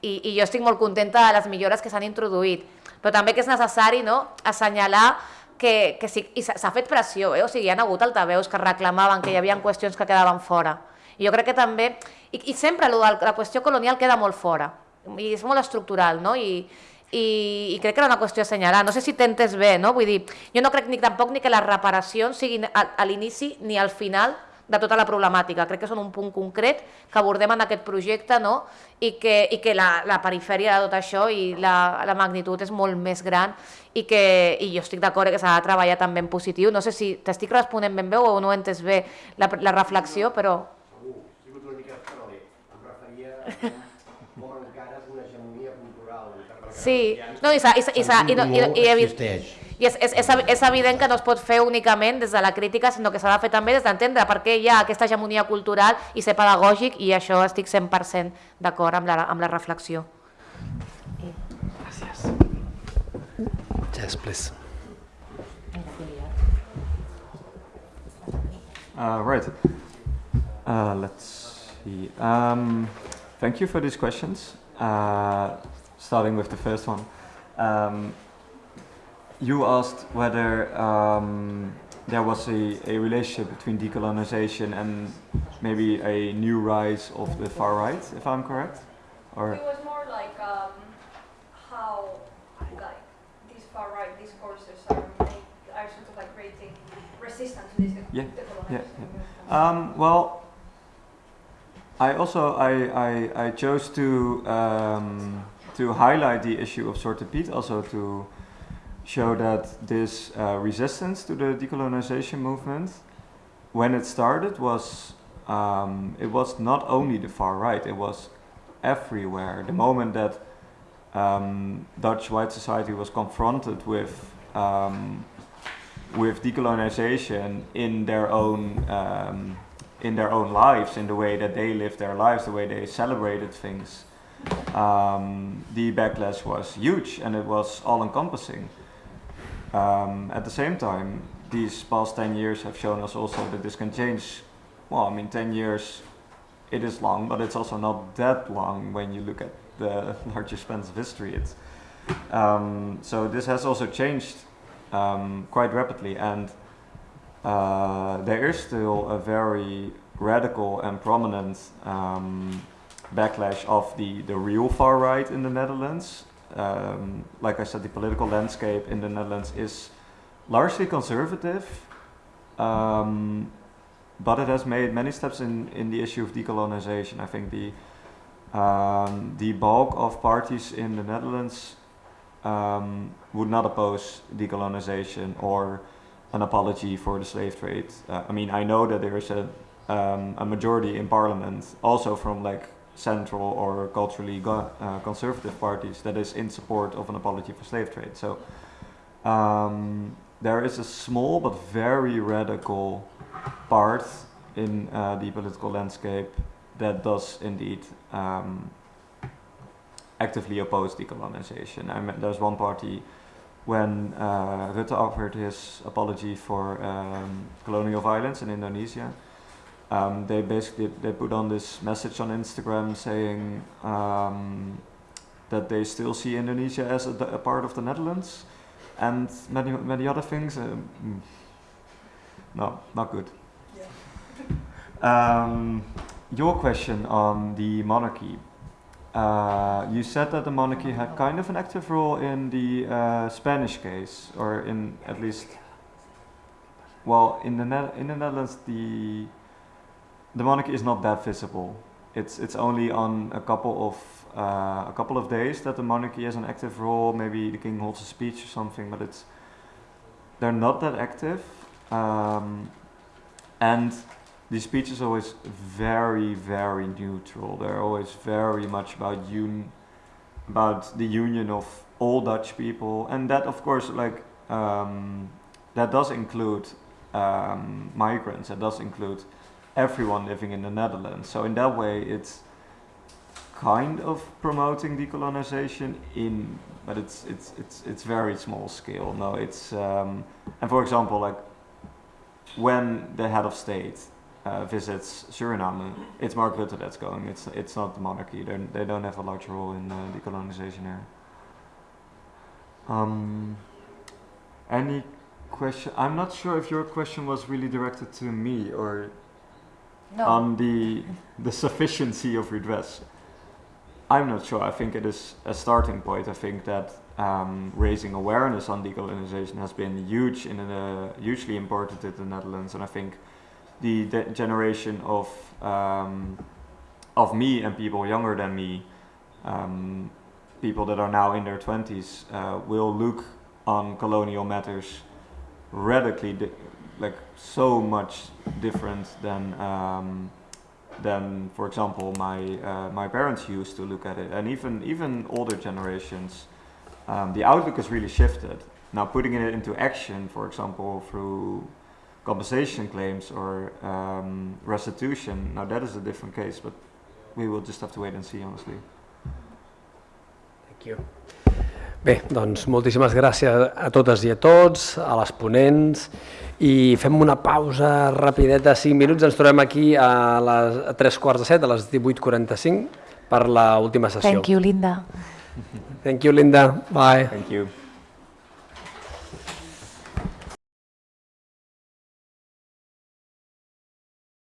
i, i jo estic molt contenta de les millores que s'han introduït. Però també que és necessari no, assenyalar que, que sí, i s'ha fet pressió, eh? o sigui, hi ha hagut altaveus que reclamaven que hi havia qüestions que quedaven fora. I jo crec que també, i, i sempre lo de la qüestió colonial queda molt fora, i és molt estructural, no? I, i, i crec que era una qüestió a assenyalar. No sé si t'entes bé, no? Vull dir, jo no crec ni tampoc ni que les reparacions siguin a, a l'inici ni al final de tota la problemàtica. Crec que són un punt concret que abordem en aquest projecte no? i que, i que la, la perifèria de tot això i la, la magnitud és molt més gran i que i jo estic d'acord que s'ha de treballar també en positiu. No sé si t'estic responent ben bé o no he entès bé la, la reflexió, però... Segur, he sigut una mica paralè. Em referia a com encara és una hegemonia cultural. Sí, no, i, i, i, i, i, i, i, i, existeix i és, és, és, és evident que no es pot fer únicament des de la crítica, sinó que s'ha de fer també des d'entendre per què hi ha aquesta hegemonia cultural i ser pedagògic, i això estic 100% d'acord amb, la, amb la reflexió. Gràcies. Yes, please. Uh, right. Uh, let's see. Um, thank you for these questions. Uh, starting with the first one. Um, you asked whether um, there was a, a relationship between decolonization and maybe a new rise of the far right, if I'm correct? Or it was more like um, how like these far right discourses are, are sort of like creating resistance to this yeah, yeah, yeah. Um, well, I also I, I, I chose to um, to highlight the issue of Zwarte Piet, also to show that this uh, resistance to the decolonization movement, when it started, was um, it was not only the far right; it was everywhere. The moment that um, Dutch white society was confronted with um, with decolonization in their own um, in their own lives, in the way that they lived their lives, the way they celebrated things, um, the backlash was huge and it was all-encompassing. Um, at the same time, these past 10 years have shown us also that this can change. Well, I mean, 10 years, it is long, but it's also not that long when you look at the [LAUGHS] larger spans of history. It's, um, so this has also changed um, quite rapidly, and uh, there is still a very radical and prominent um, backlash of the, the real far right in the Netherlands, um, like I said, the political landscape in the Netherlands is largely conservative, um, but it has made many steps in, in the issue of decolonization. I think the um, the bulk of parties in the Netherlands um, would not oppose decolonization or an apology for the slave trade. Uh, I mean, I know that there is a um, a majority in parliament also from like central or culturally uh, conservative parties that is in support of an apology for slave trade. So um, there is a small but very radical part in uh, the political landscape that does indeed um, actively oppose decolonization. I mean, there's one party when uh, Rutte offered his apology for um, colonial violence in Indonesia. Um, they basically they put on this message on Instagram saying um, that they still see Indonesia as a, a, part of the Netherlands and many many other things. Um, no, not good. [LAUGHS] Um, your question on the monarchy. Uh, you said that the monarchy had kind of an active role in the uh, Spanish case, or in at least, well, in the ne in the Netherlands, the the monarchy is not that visible. It's it's only on a couple of uh, a couple of days that the monarchy has an active role. Maybe the king holds a speech or something, but it's they're not that active. Um, and the speech is always very, very neutral. They're always very much about un about the union of all Dutch people, and that, of course, like um, that does include um, migrants. That does include everyone living in the Netherlands. So in that way, it's kind of promoting decolonization in, but it's it's it's it's very small scale. No, it's um, and for example, like when the head of state uh, visits Suriname, it's Mark Rutte that's going. It's it's not the monarchy. They're, they don't have a large role in uh, decolonization here. Um, any question? I'm not sure if your question was really directed to me or No. on the the sufficiency of redress. I'm not sure. I think it is a starting point. I think that um, raising awareness on decolonization has been huge in uh, hugely important in the Netherlands, and I think the generation of um, of me and people younger than me, um, people that are now in their twenties, uh, will look on colonial matters radically, di- like so much different than um, than, for example, my uh, my parents used to look at it, and even even older generations. Um, the outlook has really shifted. Now, putting it into action, for example, through compensation claims or um, restitution, now that is a different case, but we will just have to wait and see, honestly. Thank you. Bé, doncs moltíssimes gràcies a totes i a tots, a les ponents, i fem una pausa rapideta, 5 minuts, ens trobem aquí a les a tres quarts de set, a les 18.45, per la última sessió. Thank you, Linda. Thank you, Linda. Bye. Thank you.